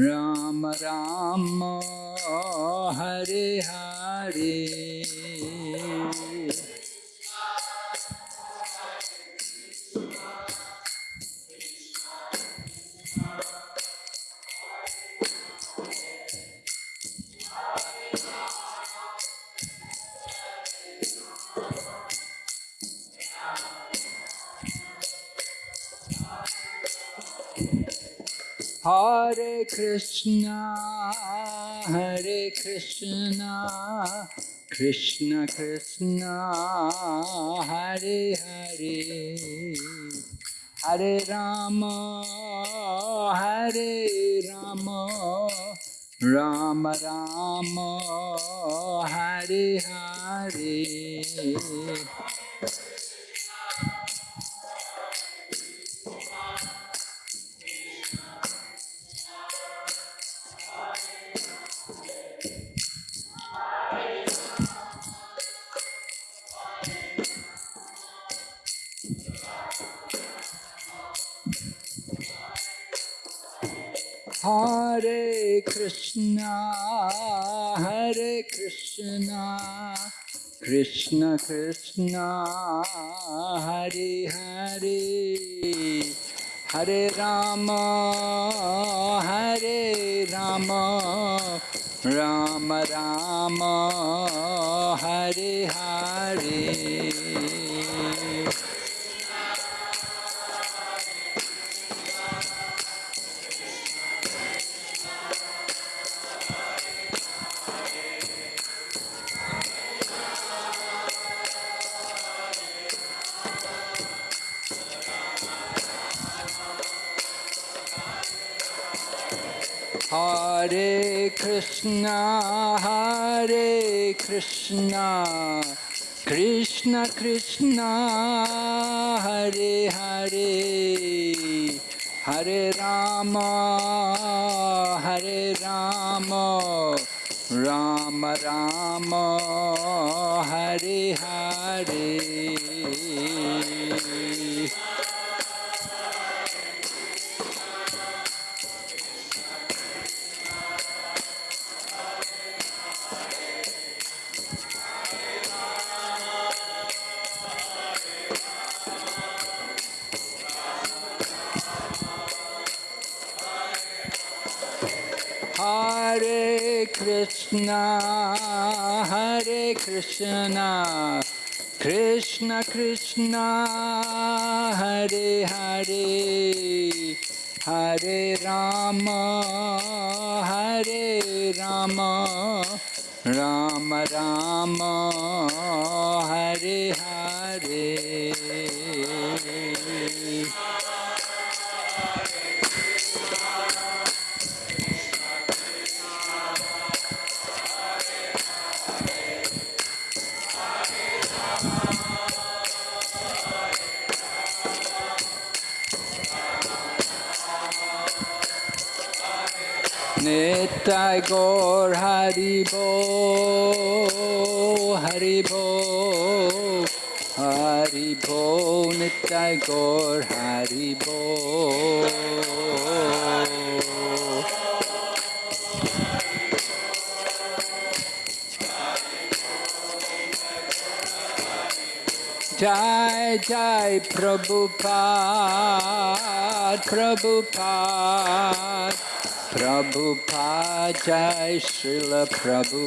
राम राम हरे Hare. Hare Krishna, Hare Krishna, Krishna Krishna, Hare Hare, Hare Rama, Hare Rama, Rama Rama, Hare Hare. Hare Krishna, Hare Krishna, Krishna Krishna, Hare Hare, Hare Rama, Hare Rama, Rama Rama, Hare Hare. Hare Krishna, Hare Krishna, Krishna Krishna, Hare Hare, Hare Rama, Hare Rama, Rama Rama, Hare Hare. Hare Krishna, Hare Krishna, Krishna Krishna, Hare Hare, Hare Rama, Hare Rama, Rama Rama, Hare Hare. Gaur Haribo, Haribo, Haribo, Nitai Gaur Haribo. Jai Jai Prabhupada, Prabhupada, प्रभु जय श्रील प्रभु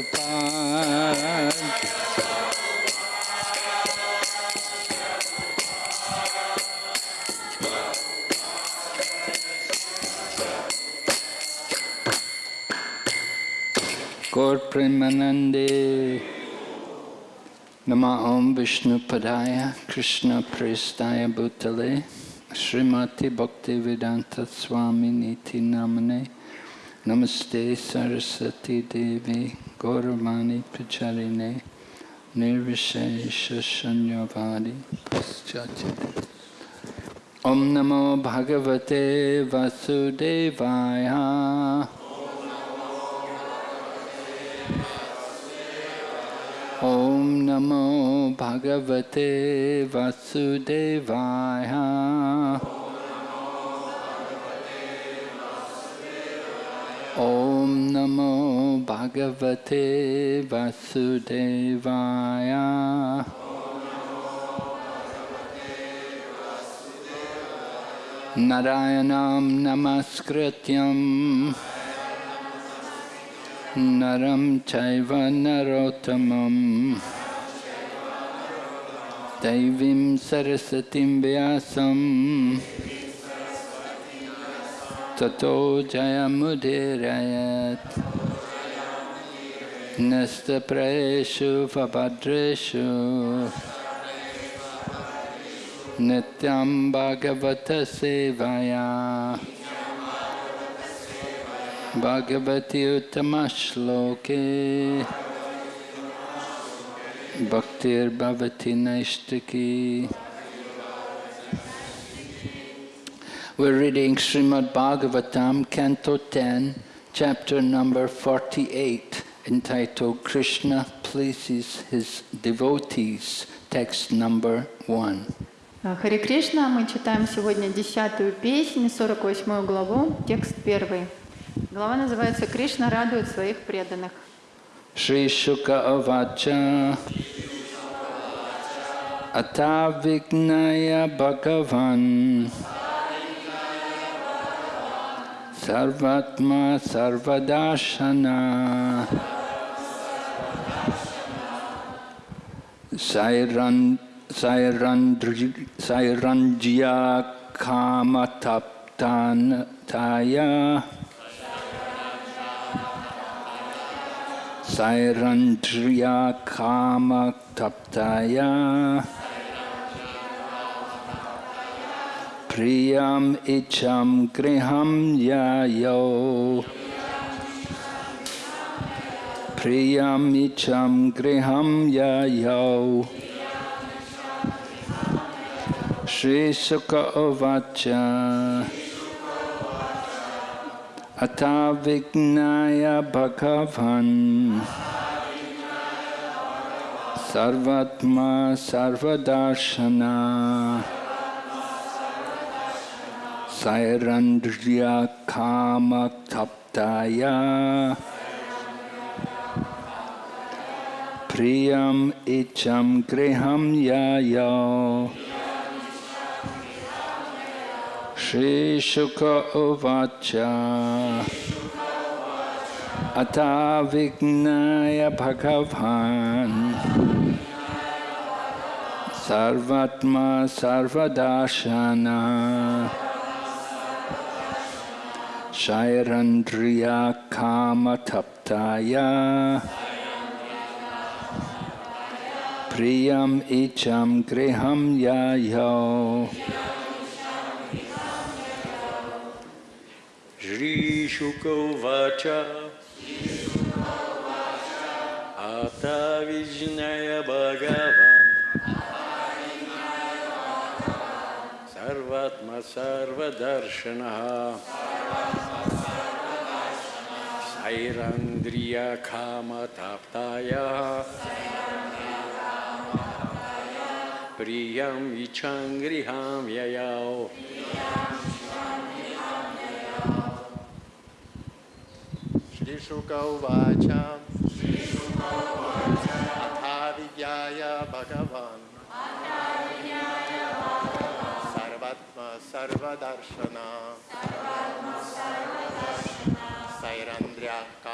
गौर प्रेमानंदे, नम ओम विष्णुपदाय कृष्ण प्रेस्ताय भूतले, श्रीमती भक्ति वेदांत स्वामी नीति नामने Namaste Sarasati Devi Gauravani Pacharine Nirvishesha Shanyavadi Paschachite Om Namo Bhagavate Vasudevaya Om Namo Bhagavate Vasudevaya ॐ नमो भगवते वासुदेवाय नारायणं नमस्कृत्यं नरं चैव दैवीं सरस्वतीं व्यासं ततो जयमुदीरयत्। नस्तप्रेषु भद्रेषु नित्यं भगवतसेवया भगवति उत्तमश्लोके। भक्तिर्भवति नैष्टिकी We're reading Srimad Bhagavatam, Canto 10, chapter number 48, entitled Krishna Pleases His Devotees, text number 1. Харе Кришна, мы читаем сегодня десятую песню, 48 главу, текст первый. Глава называется «Кришна радует своих преданных». Shri Shuka Avacha Atavignaya Bhagavan Sarvatma Sarvadashana. Sairan Sairandri Sairanjya Kamataptaya प्रियम् इच्छं गृहं यायौ। प्रियम् इच्छं गृहं यायौ। श्रीशुक उवाच। अथ विज्ञाय भगवन्। सर्वात्मा सर्वदार्शना। Sairandriya Kama Taptaya Priyam Icham Griham Yayo Shri Shuka Uvacha Atavignaya Bhagavan Sarvatma Sarvadashana Shairandriya Kama Taptaya Priyam Icham Griham Yayo Shri Shukavacha Ata Vijnaya Bhagavan Sarvatma Sarvadarshanaha Sairandriya सैरन्द्रियखामताप्तायः प्रियं इच्छां गृहां ययाौ श्रीशुकौ वाच अथाविज्ञाय भगवान्। सर्वत्म सर्वदर्शना।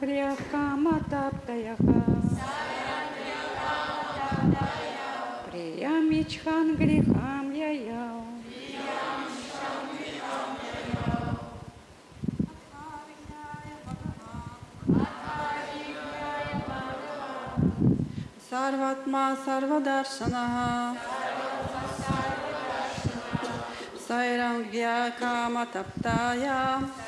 Хриакаматаптаяха. Приям ичхан грехам яяу. Сарватма Сарвадаршанаха. Сайрангья Каматаптая. Сайрангья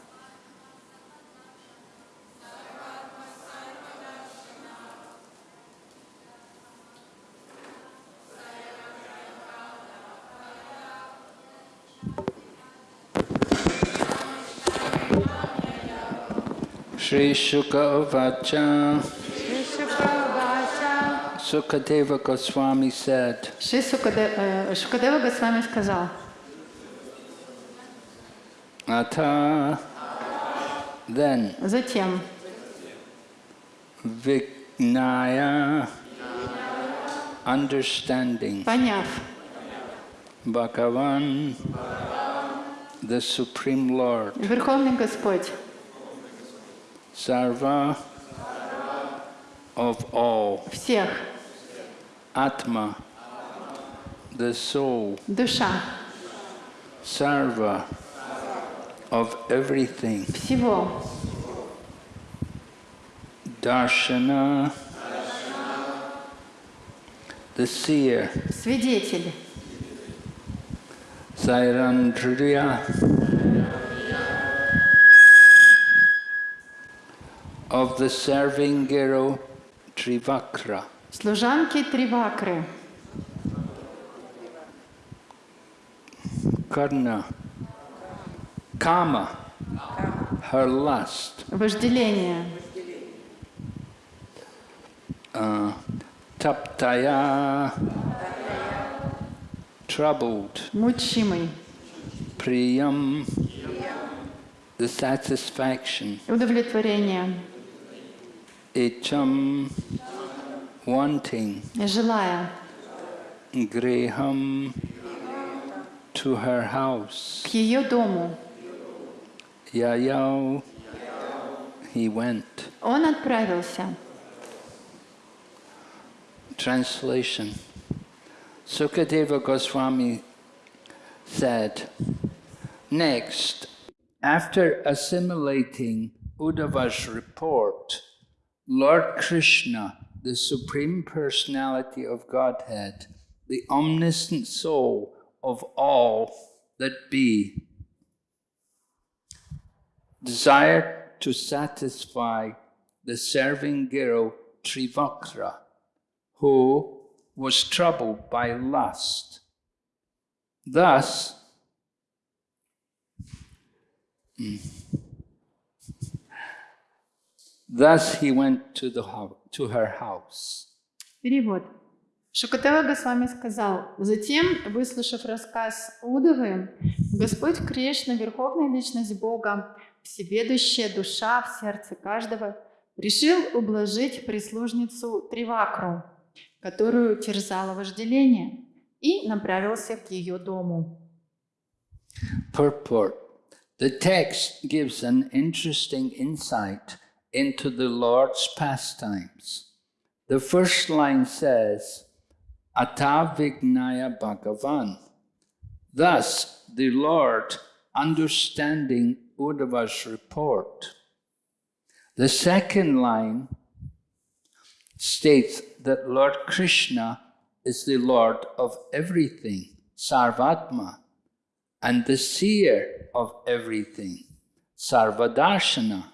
Sri Shuka Uvacha Шишукавача Sukadeva Goswami said, Шри Сукаде- э, Шукадева Госвами сказал, Ata then затем Vignaya understanding поняв Bhagavan the Supreme Lord Верховный Господь, Sarva of all всех, Atma the soul душа, Sarva of everything всего, Darshana the seer свидетель, Sairandriya Of the serving hero Trivakra, служанки Тривакры, Karna, Kama, her lust, вожделение, uh, Taptaya, troubled, мучимый, Priyam, the satisfaction, удовлетворение, Icham, wanting, желая Greham, to her house. к ее дому. Yayao, he went. Он отправился. Translation Sukadeva Goswami said, Next, after assimilating Uddhava's report, Lord Krishna, the Supreme Personality of Godhead, the omniscient soul of all that be, desired to satisfy the serving girl Trivakra, who was troubled by lust. Thus. Thus he went to, the to her house. Перевод. Шукатева Госвами сказал, затем, выслушав рассказ Удовы, Господь Кришна, Верховная Личность Бога, всеведущая душа в сердце каждого, решил ублажить прислужницу Тривакру, которую терзало вожделение, и направился к ее дому. Purport The text gives an interesting insight into the Lord's pastimes. The first line says, Atavignaya Bhagavan. Thus, the Lord, understanding Uddhava's report. The second line states that Lord Krishna is the Lord of everything, Sarvatma, and the seer of everything, Sarvadarshana.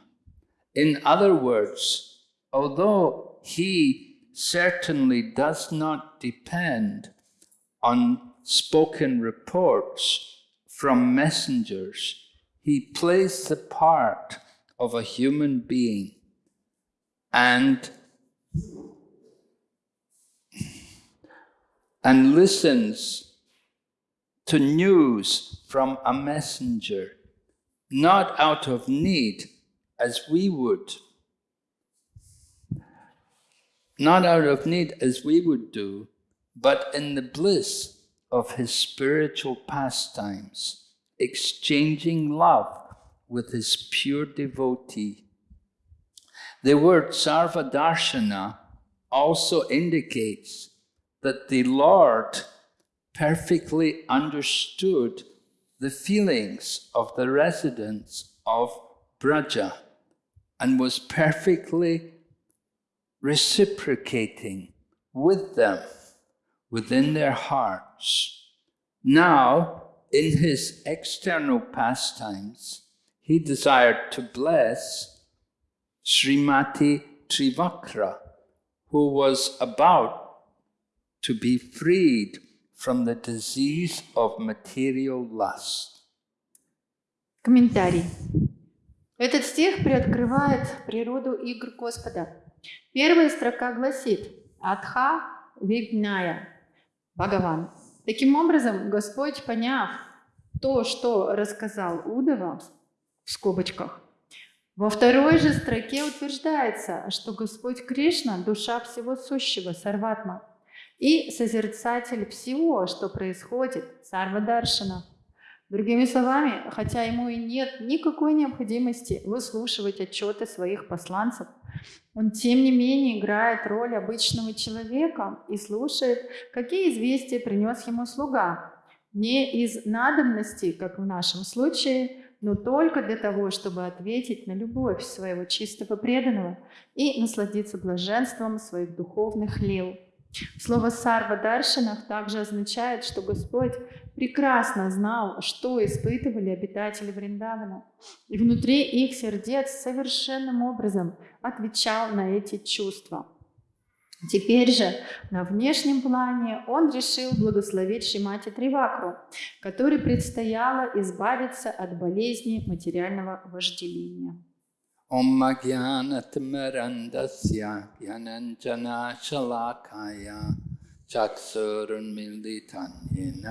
In other words, although he certainly does not depend on spoken reports from messengers, he plays the part of a human being. And and listens to news from a messenger, not out of need as we would, not out of need as we would do, but in the bliss of his spiritual pastimes, exchanging love with his pure devotee. The word sarvadarshana also indicates that the Lord perfectly understood the feelings of the residents of Braja and was perfectly reciprocating with them within their hearts. Now, in his external pastimes, he desired to bless Srimati Trivakra, who was about to be freed from the disease of material lust. Комментарий. Этот стих приоткрывает природу игр Господа. Первая строка гласит «Адха вигная» Бхагаван. Таким образом, Господь, поняв то, что рассказал Удова, в скобочках, во второй же строке утверждается, что Господь Кришна – душа всего сущего, сарватма, и созерцатель всего, что происходит, сарвадаршана. Другими словами, хотя ему и нет никакой необходимости выслушивать отчеты своих посланцев, он тем не менее играет роль обычного человека и слушает, какие известия принес ему слуга. Не из надобности, как в нашем случае, но только для того, чтобы ответить на любовь своего чистого преданного и насладиться блаженством своих духовных лил. Слово «сарва даршинах» также означает, что Господь прекрасно знал, что испытывали обитатели Вриндавана, и внутри их сердец совершенным образом отвечал на эти чувства. Теперь же на внешнем плане он решил благословить Шимати Тривакру, которой предстояло избавиться от болезни материального вожделения. ॐ ज्ञानतिमरन्दस्य ज्ञानञ्जनाशलाकाय चक्षुरुन्मिलितं येन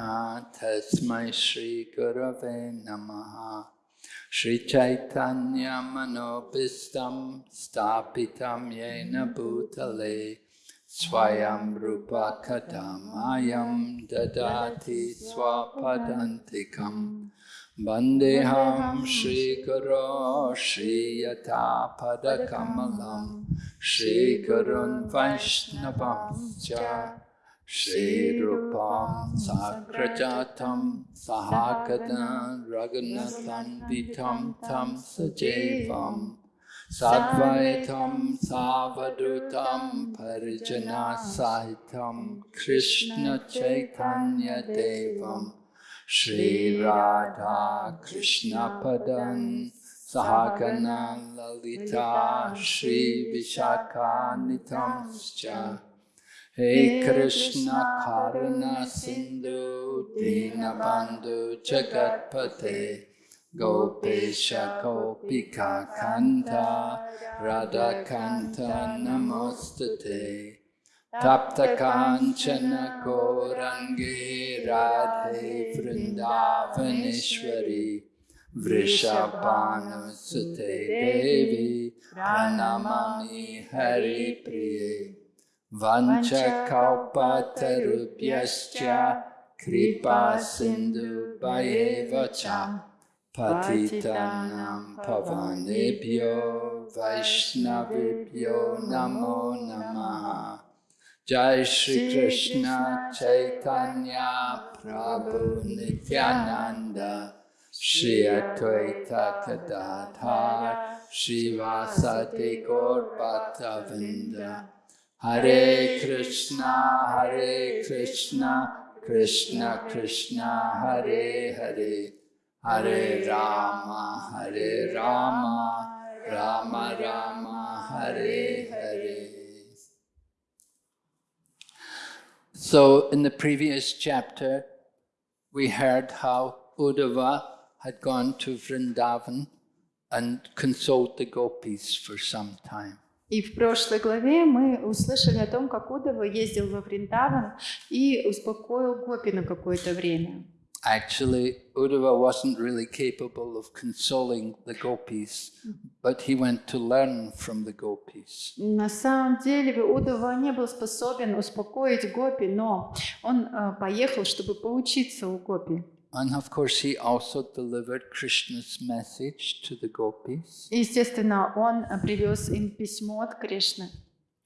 तस्मै श्रीगुरवे नमः श्रीचैतन्यमनोभिस्तं स्थापितं येन भूतले स्वयं रूपकथमायं ददाति स्वपदान्तिकम् Vandeham Shikara Shriyata Padakamalam Shikarun Vaishnavam Cha Srirupam Sakrajatam Sahakada Raghunatham Vitam Tam Sajevam Sadvaitam Savadutam Parijana Sahitam Krishna Chaitanya Devam Shri Radha Krishna Padan Sahagana Lalita Shri Vishaka Nitamscha Hey Krishna Karuna Sindhu Dinabandhu Jagatpate Gopesha Gopika Kanta Radha Kanta Namostate Tapta Kanchana Korange Radhe Vrindavanishwari Vrishabhanu Sute Devi Pranamami Hari Priye Vancha Kaupata Rupyascha Kripa Sindhu Bhayevacha Patitanam Pavanebhyo Vaishnavibhyo Namo Namaha Jai Shri Krishna Chaitanya Prabhu Nityananda Shri Advaita Gadadhar Shri Vasati Gaur Hare Krishna Hare Krishna Krishna Krishna Hare Hare Hare Rama Hare Rama Rama Rama Rama Hare Hare So, in the previous chapter, we heard how Uddhava had gone to Vrindavan and consoled the gopis for some time. И в прошлой главе мы услышали о том, как Удава ездил во Вриндаван и успокоил Гопи на какое-то время. Actually, Uddhava wasn't really capable of consoling the gopis, but he went to learn from the gopis. На самом деле Удава не был способен успокоить Гопи, но он э, поехал, чтобы поучиться у Гопи. And of course, he also delivered Krishna's message to the gopis. И, естественно, он э, привез им письмо от Кришны.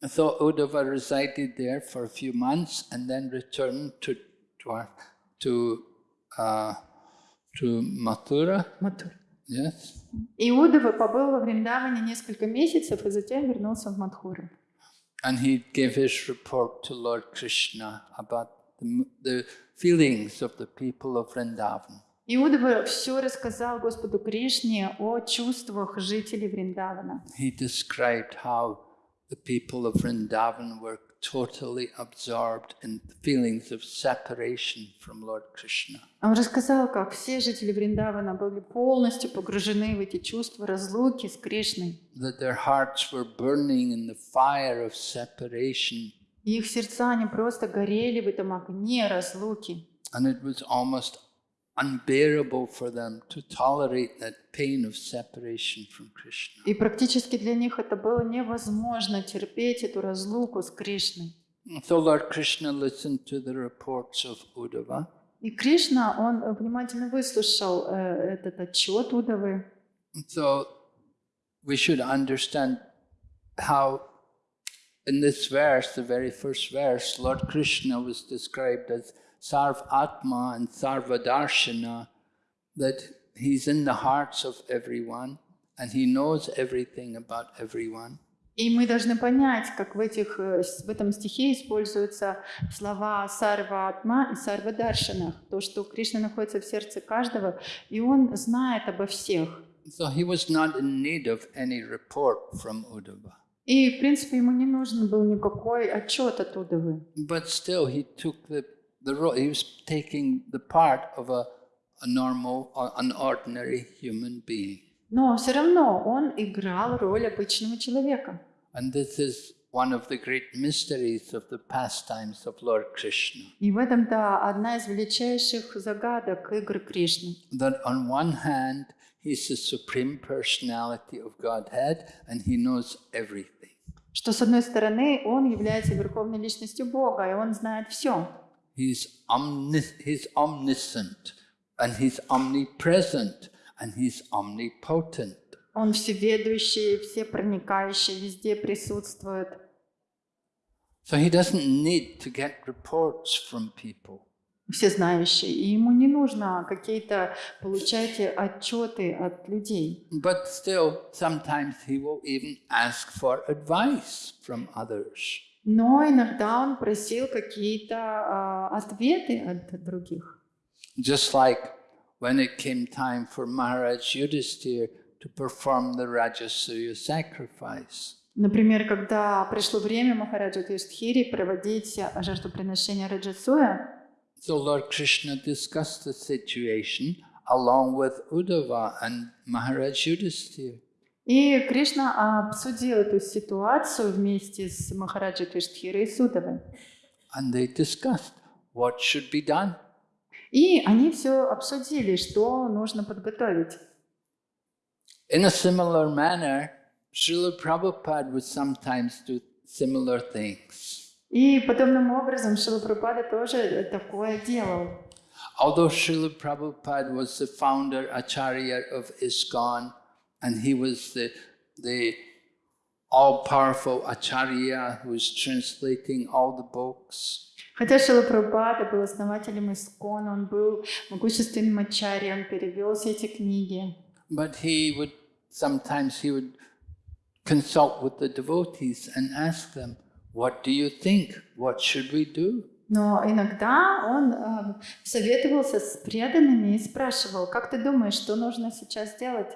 So Uddhava resided there for a few months and then returned to Dwar- to uh, to Mathura. Матур. Yes, Иудова побыл во Вриндаване несколько месяцев и затем вернулся в Мадхуру. and he gave his report to Lord Krishna about the, m- the feelings of the people of Vrindavan. Иудова все рассказал Господу Кришне о чувствах жителей Вриндавана. He described how the people of Vrindavan were totally absorbed in the feelings of separation from Lord Krishna. Он рассказал, как все жители Вриндавана были полностью погружены в эти чувства разлуки с Кришной. That their hearts were burning in the fire of separation, И их сердца, они просто горели в этом огне разлуки. and it was almost unbearable for them to tolerate that pain of separation from Krishna. И практически для них это было невозможно терпеть эту разлуку с Кришной. So Lord Krishna listened to the reports of Uddhava, И Кришна, он внимательно выслушал э, этот отчет Удовы. So we should understand how in this verse, the very first verse, Lord Krishna was described as Sarv Atma and Sarva Darshana, that he's in the hearts of everyone and he knows everything about everyone. И мы должны понять, как в, этих, э, в этом стихе используются слова Сарва Атма и Сарва Даршана. То, что Кришна находится в сердце каждого, и он знает обо всех. So he was not in need of any report from Uddhava. И, в принципе, ему не нужен был никакой отчет от Удовы. But still, he took the, the role, he was taking the part of a, a normal, or an ordinary human being. Но все равно он играл роль обычного человека. And this is one of the great mysteries of the pastimes of Lord Krishna. И в этом-то одна из величайших загадок игр Кришны. That on one hand, he's the supreme personality of Godhead and he knows everything. Что, с одной стороны, он является верховной личностью Бога, и он знает все. He's, omnis- he's omniscient and he's omnipresent and he's omnipotent. Он всеведущий, всепроникающий, везде присутствует. So he doesn't need to get reports from people. всезнающий, и ему не нужно какие-то получать отчеты от людей. But still, sometimes he will even ask for advice from others. Но иногда он просил какие-то а, ответы от других. Just like when it came time for Maharaj Yudhisthira to perform the Rajasuya sacrifice. Например, когда пришло время Махараджа Юдхири проводить жертвоприношение Раджасуя, So Lord Krishna discussed the situation along with Uddhava and Maharaj Yudhisthira. И Кришна обсудил эту ситуацию вместе с Махараджа Юдхирой и Судовой. And they discussed what should be done. И они все обсудили, что нужно подготовить. In a similar manner, Srila Prabhupada would sometimes do similar things. И подобным образом Шила Прабхупада тоже такое делал. Although Srila Prabhupada was the founder Acharya of ISKCON, and he was the, the all-powerful Acharya who was translating all the books, Хотя Шила Прабхупада был основателем Искон, он был могущественным ачарьей, он перевел все эти книги. but he would sometimes he would consult with the devotees and ask them, "What do you think? What should we do?" Но иногда он э, советовался с преданными и спрашивал, как ты думаешь, что нужно сейчас делать?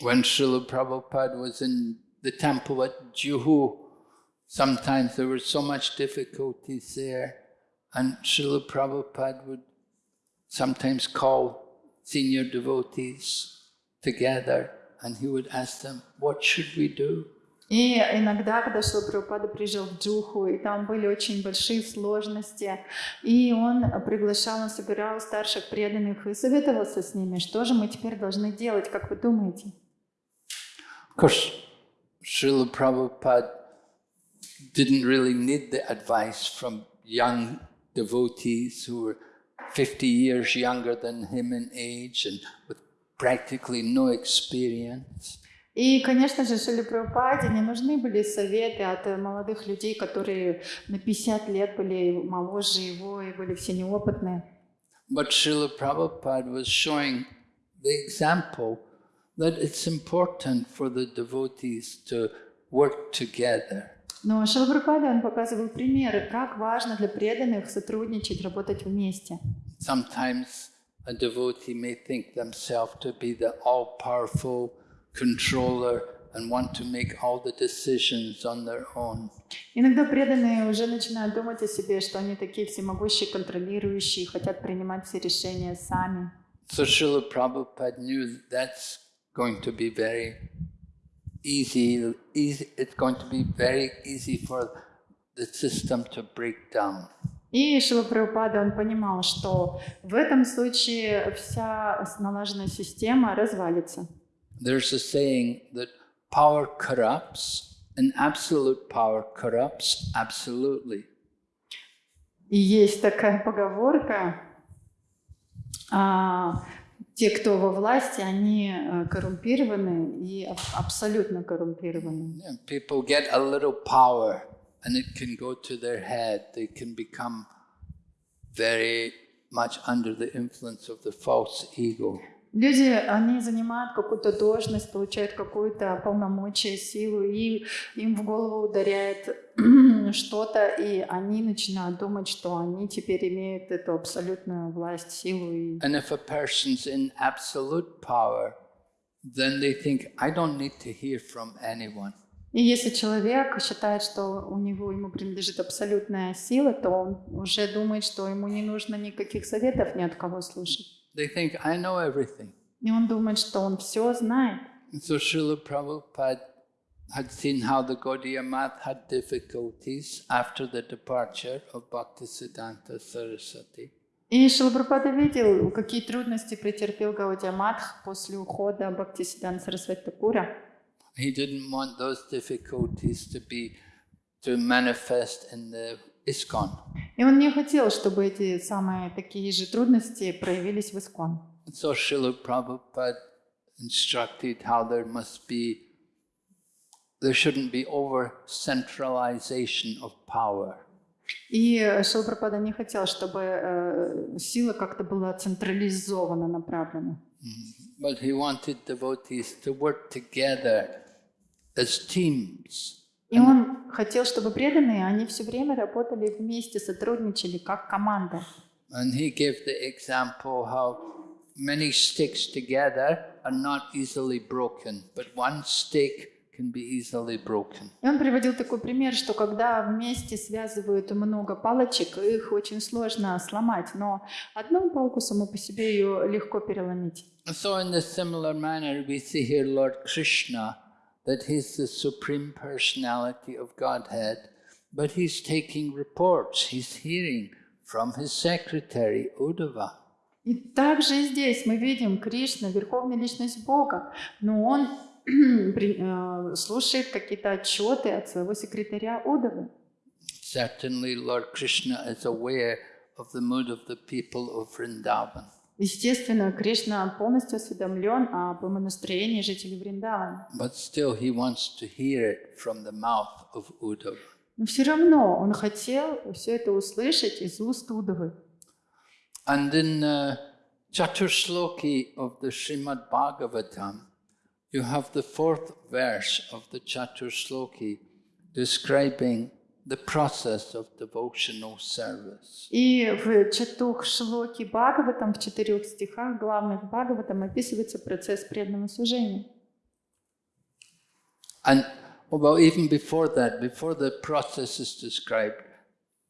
When Srila Prabhupada was in the temple at Juhu, sometimes there were so much difficulties there, and Srila Prabhupada would sometimes call senior devotees together and he would ask them, What should we do? И иногда, когда Шила Прабхупада приезжал в Джуху, и там были очень большие сложности, и он приглашал, он собирал старших преданных и советовался с ними, что же мы теперь должны делать, как вы думаете? Of course, Srila Prabhupada didn't really need the advice from young devotees who were 50 years younger than him in age and with practically no experience. И, конечно же, Шили Прабхупаде не нужны были советы от э, молодых людей, которые на 50 лет были моложе его и были все неопытные. But Srila Prabhupada was showing the example that it's important for the devotees to work together. Но Шила Прабхупада, он показывал примеры, как важно для преданных сотрудничать, работать вместе. Sometimes a devotee may think themselves to be the all-powerful controller and want to make all the decisions on their own. Иногда преданные уже начинают думать о себе, что они такие всемогущие, контролирующие, хотят принимать все решения сами. So Srila Prabhupada knew that that's going to be very easy, easy. It's going to be very easy for the system to break down. И Шила Прабхупада, он понимал, что в этом случае вся налаженная система развалится. There's a saying that power corrupts and absolute power corrupts absolutely. И есть такая поговорка, а, те, кто во власти, они э, коррумпированы и аб- абсолютно коррумпированы. People get a little power and it can go to their head. They can become very much under the influence of the false ego. Люди, они занимают какую-то должность, получают какую-то полномочия, силу, и им в голову ударяет что-то, и они начинают думать, что они теперь имеют эту абсолютную власть, силу. И... And if a person's in absolute power, then they think, I don't need to hear from anyone. и если человек считает, что у него ему принадлежит абсолютная сила, то он уже думает, что ему не нужно никаких советов ни от кого слушать. They think, I know everything. И он думает, что он все знает. And so Srila Prabhupada had seen how the Gaudiya Math had difficulties after the departure of Bhaktisiddhanta Saraswati. И Шилапрапада видел, какие трудности претерпел Гаудия Матх после ухода Бхактисидан Сарасвати Такура. He didn't want those difficulties to be to manifest in the ISKCON. И он не хотел, чтобы эти самые такие же трудности проявились в Искон. So Srila Prabhupada instructed how there must be, there shouldn't be over centralization of power. И Шилапрапада не хотел, чтобы э, сила как-то была централизованно направлена. But he wanted devotees to work together as teams. И он хотел, чтобы преданные, они все время работали вместе, сотрудничали как команда. And he gave the example how many sticks together are not easily broken, but one stick can be easily broken. И он приводил такой пример, что когда вместе связывают много палочек, их очень сложно сломать, но одну палку саму по себе ее легко переломить. So in the similar manner, we see here Lord Krishna, that he's the supreme personality of Godhead, but he's taking reports, he's hearing from his secretary, Uddhava. И также и здесь мы видим Кришна, верховная личность Бога, но он при- э, слушает какие-то отчеты от своего секретаря Удавы. Certainly, Lord Krishna is aware of the mood of the people of Vrindavan. Естественно, Кришна полностью осведомлен об настроении жителей Вриндавана. But still, he wants to hear it from the mouth of Uddhava. Но все равно он хотел все это услышать из уст Удавы. And in uh, Chaturshloki of the Srimad Bhagavatam, you have the fourth verse of the Chaturshloki describing the process of devotional service. И в Чатух Шлоки Бхагаватам, в четырех стихах главных Бхагаватам описывается процесс преданного служения. And oh, well, even before that, before the process is described,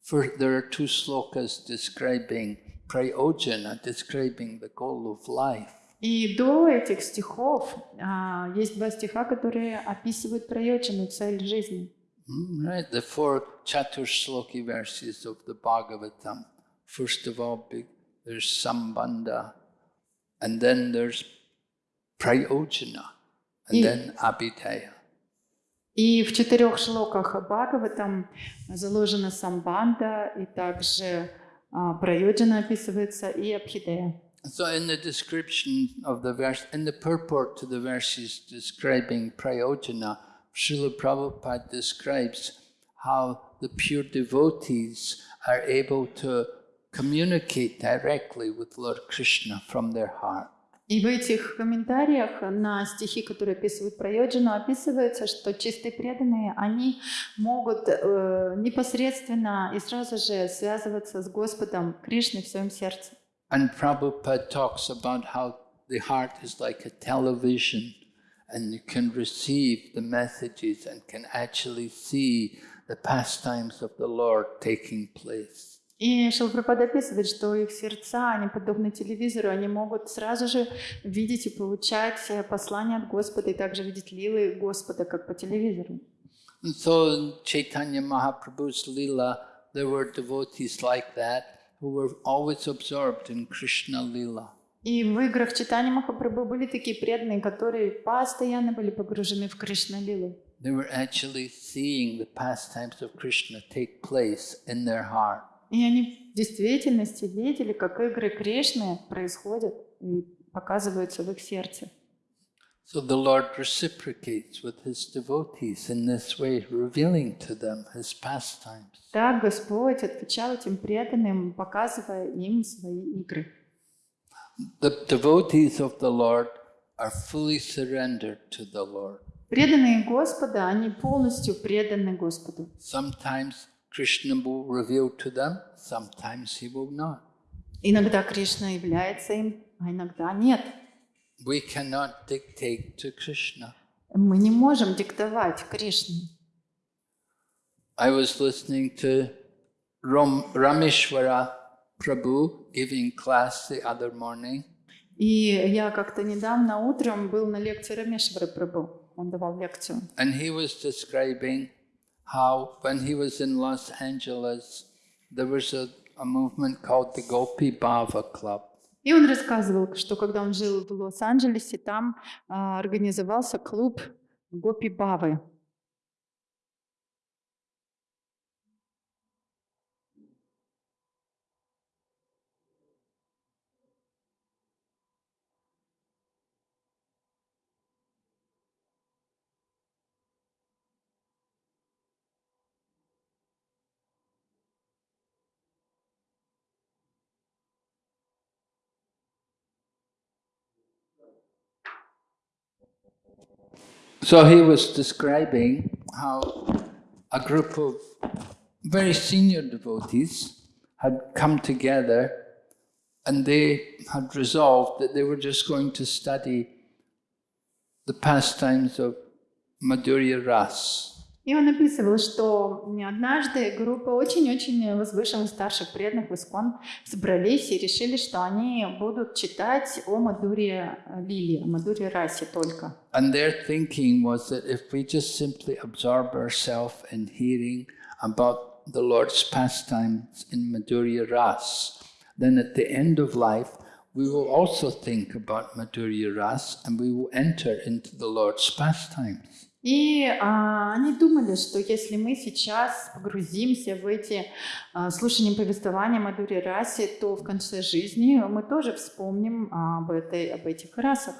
for, there are two slokas describing prayojana, describing the goal of life. И до этих стихов а, есть два стиха, которые описывают проечину, цель жизни. Mm, Right, the four Chaturshloki verses of the Bhagavatam. First of all, big, there's Sambandha, and then there's Prayojana, and И- then Abhidhaya. И в четырех шлоках Бхагаватам заложена самбанда, и также а, прайоджана описывается, и абхидея. So, in the description of the verse, in the purport to the verses describing Prayojana, Srila Prabhupada describes how the pure devotees are able to communicate directly with Lord Krishna from their heart. И в этих комментариях на стихи, которые описывают про Йоджину, описывается, что чистые преданные, они могут э, непосредственно и сразу же связываться с Господом Кришной в своем сердце. And Prabhupada talks about how the heart is like a television and you can receive the messages and can actually see the pastimes of the Lord taking place. И Шилпрапад описывает, что их сердца, они подобны телевизору, они могут сразу же видеть и получать э, послания от Господа, и также видеть лилы Господа, как по телевизору. And so in Chaitanya Mahaprabhu's Leela, there were devotees like that who were always absorbed in Krishna Leela. И в играх Читани Махапрабху были такие преданные, которые постоянно были погружены в Кришна Лилу. They were actually seeing the pastimes of Krishna take place in their heart. И они в действительности видели, как игры Кришны происходят и показываются в их сердце. So the Lord reciprocates with his devotees in this way, revealing to them his pastimes. Так Господь отвечал этим преданным, показывая им свои игры. The devotees of the Lord are fully surrendered to the Lord. Преданные Господа, они полностью преданы Господу. Sometimes Krishna will reveal to them, sometimes he will not. Иногда Кришна является им, а иногда нет. We cannot dictate to Krishna. Мы не можем диктовать Кришне. I was listening to Ram, Rameshwara Prabhu giving class the other morning, И я как-то недавно утром был на лекции Рамешвара Прабhu. Он давал лекцию. and he was describing how when he was in Los Angeles, there was a, a movement called the Gopi Bhava Club. И он рассказывал, что когда он жил в Лос-Анджелесе, там а, организовался клуб Гопи Бавы. So he was describing how a group of very senior devotees had come together and they had resolved that they were just going to study the pastimes of Madhurya Ras. И он описывал, что однажды группа очень-очень возвышенных старших преданных в Искон собрались и решили, что они будут читать о Мадуре Лили, о Мадуре Расе только. And their thinking was that if we just simply absorb ourselves in hearing about the Lord's pastimes in Madhurya Ras, then at the end of life we will also think about Madhurya Ras and we will enter into the Lord's pastimes. И а, они думали, что если мы сейчас погрузимся в эти а, слушания повествования Мадури Раси, то в конце жизни мы тоже вспомним об, этой, об этих расах.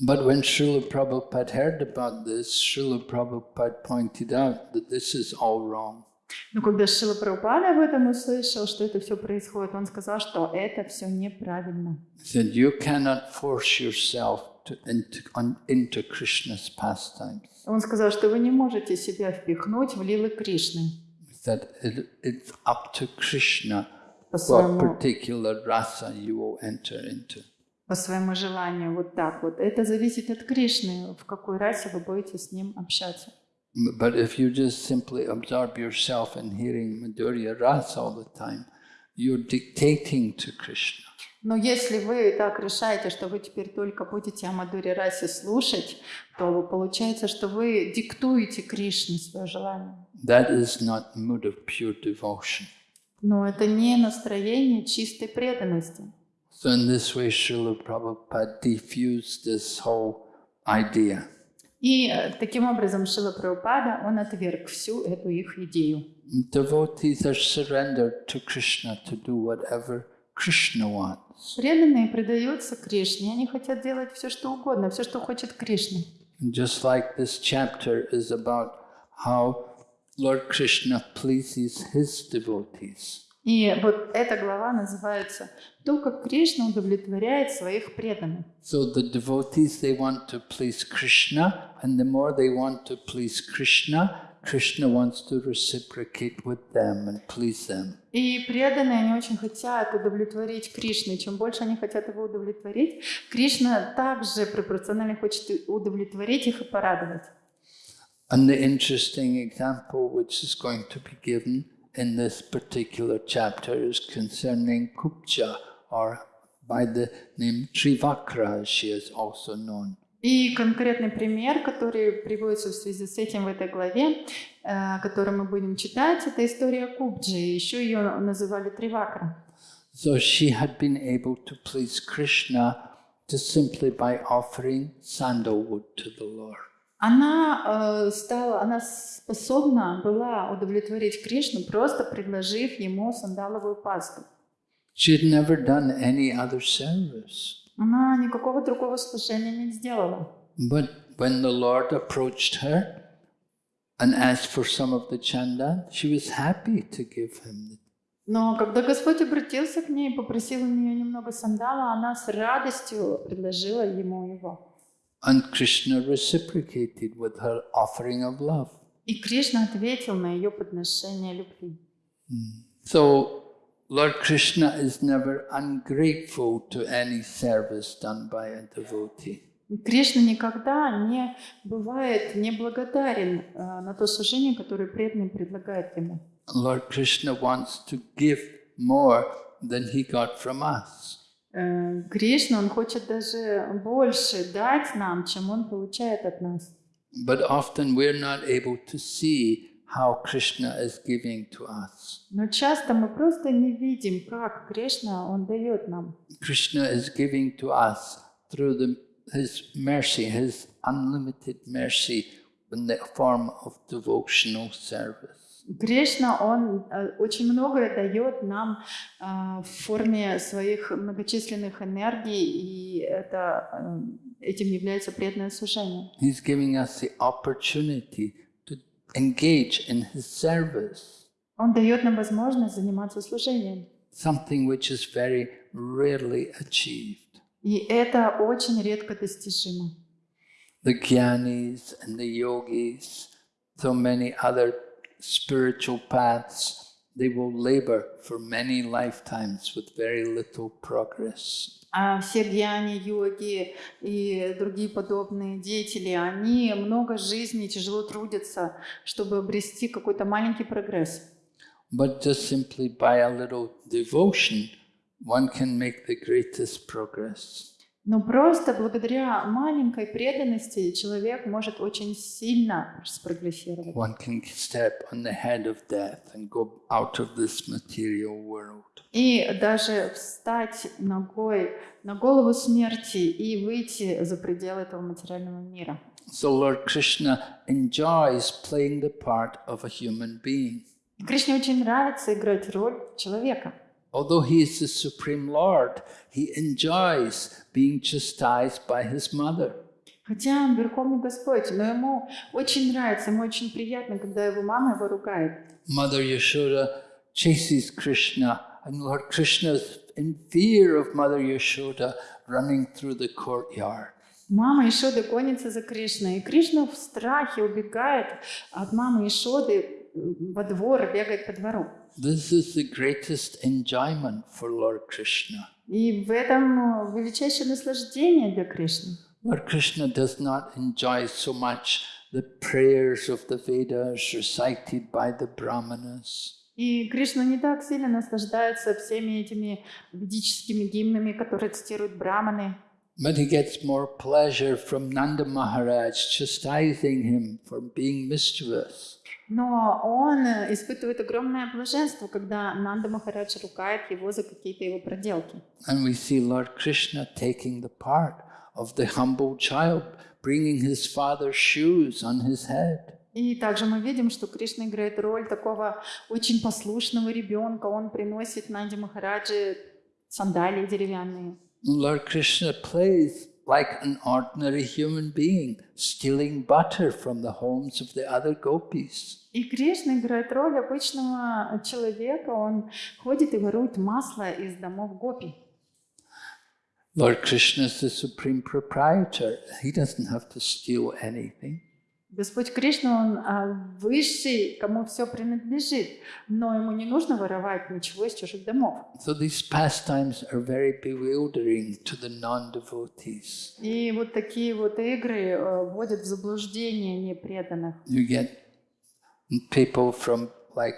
But when Srila Prabhupada heard about this, Srila Prabhupada pointed out that this is all wrong. Но когда Шила Прабхупада об этом услышал, что это все происходит, он сказал, что это все неправильно. He said, you cannot force yourself Он сказал, что вы не можете себя впихнуть в лилы Кришны. that it, it's up to Krishna По what своему, particular rasa you will enter into. по своему желанию, вот так вот. Это зависит от Кришны, в какой расе вы будете с ним общаться. But if you just simply absorb yourself in hearing Madhurya Rasa all the time, you're dictating to Krishna. Но если вы так решаете, что вы теперь только будете о Мадуре Расе слушать, то получается, что вы диктуете Кришне свое желание. That is not mood of pure devotion. Но это не настроение чистой преданности. So in this way, Srila Prabhupada diffused this whole idea. И э, таким образом Шила Прабхупада, он отверг всю эту их идею. Devotees are surrendered to Krishna to do whatever Krishna wants. Преданные предаются Кришне, они хотят делать все, что угодно, все, что хочет Кришна. Just like this chapter is about how Lord Krishna pleases his devotees. И вот эта глава называется «То, как Кришна удовлетворяет своих преданных». So the devotees, they want to please Krishna, and the more they want to please Krishna, Krishna wants to reciprocate with them and please them. И преданные, они очень хотят удовлетворить Кришну. И чем больше они хотят его удовлетворить, Кришна также пропорционально хочет и удовлетворить их и порадовать. And the interesting example which is going to be given in this particular chapter is concerning Kupja, or by the name Trivakra, as she is also known. И конкретный пример, который приводится в связи с этим в этой главе, э, который мы будем читать, это история Кубджи. Еще ее называли Тривакра. So she had been able to please Krishna just simply by offering sandalwood to the Lord. Она э, стала, она способна была удовлетворить Кришну, просто предложив ему сандаловую пасту. She had never done any other service. Она никакого другого служения не сделала. But when the Lord approached her and asked for some of the chanda, she was happy to give him. Но когда Господь обратился к ней и попросил у нее немного сандала, она с радостью предложила ему его. And Krishna reciprocated with her offering of love. И Кришна ответил на ее подношение любви. So Lord Krishna is never ungrateful to any service done by a devotee. Кришна никогда не бывает неблагодарен э, на то служение, которое преданный предлагает ему. Lord Krishna wants to give more than he got from us. Э, Кришна, он хочет даже больше дать нам, чем он получает от нас. But often we're not able to see how Krishna is giving to us. Но часто мы просто не видим, как Кришна, он дает нам. Krishna is giving to us through the, his mercy, his unlimited mercy in the form of devotional service. Кришна, он э, очень многое дает нам э, в форме своих многочисленных энергий, и это, э, этим является преданное служение. He's giving us the opportunity engage in his service, Он дает нам возможность заниматься служением. something which is very rarely achieved. И это очень редко достижимо. The Gyanis and the yogis, so many other spiritual paths, they will labor for many lifetimes with very little progress. А все гьяни, йоги и другие подобные деятели, они много жизней тяжело трудятся, чтобы обрести какой-то маленький прогресс. But just simply by a little devotion, one can make the greatest progress. Но просто благодаря маленькой преданности человек может очень сильно спрогрессировать. One can step on the head of death and go out of this material world. И даже встать ногой на голову смерти и выйти за пределы этого материального мира. So Lord Krishna enjoys playing the part of a human being. Кришне очень нравится играть роль человека. Although he is the Supreme Lord, he enjoys being chastised by his mother. Хотя он Верховный Господь, но ему очень нравится, ему очень приятно, когда его мама его ругает. Mother Yashoda chases Krishna, and Lord Krishna is in fear of Mother Yashoda running through the courtyard. Мама Ишоды гонится за Кришной, и Кришна в страхе убегает от мамы Ишоды во двор, бегает по двору. This is the greatest enjoyment for Lord Krishna. И в этом э, величайшее наслаждение для Кришны. Lord Krishna does not enjoy so much the prayers of the Vedas recited by the Brahmanas. И Кришна не так сильно наслаждается всеми этими ведическими гимнами, которые цитируют браманы. But he gets more pleasure from Nanda Maharaj chastising him for being mischievous. Но он э, испытывает огромное блаженство, когда Нанда Махарадж ругает его за какие-то его проделки. And we see Lord Krishna taking the part of the humble child, bringing his father's shoes on his head. И также мы видим, что Кришна играет роль такого очень послушного ребенка. Он приносит Нанди Махараджи сандалии деревянные. Lord Krishna plays like an ordinary human being, stealing butter from the homes of the other gopis. И Кришна играет роль обычного человека, он ходит и ворует масло из домов гопи. Lord Krishna is the supreme proprietor. He doesn't have to steal anything. Господь Кришна, Он а, высший, кому все принадлежит, но ему не нужно воровать ничего из чужих домов. So these pastimes are very bewildering to the non-devotees. И вот такие вот игры э, вводят в заблуждение непреданных. You get people from like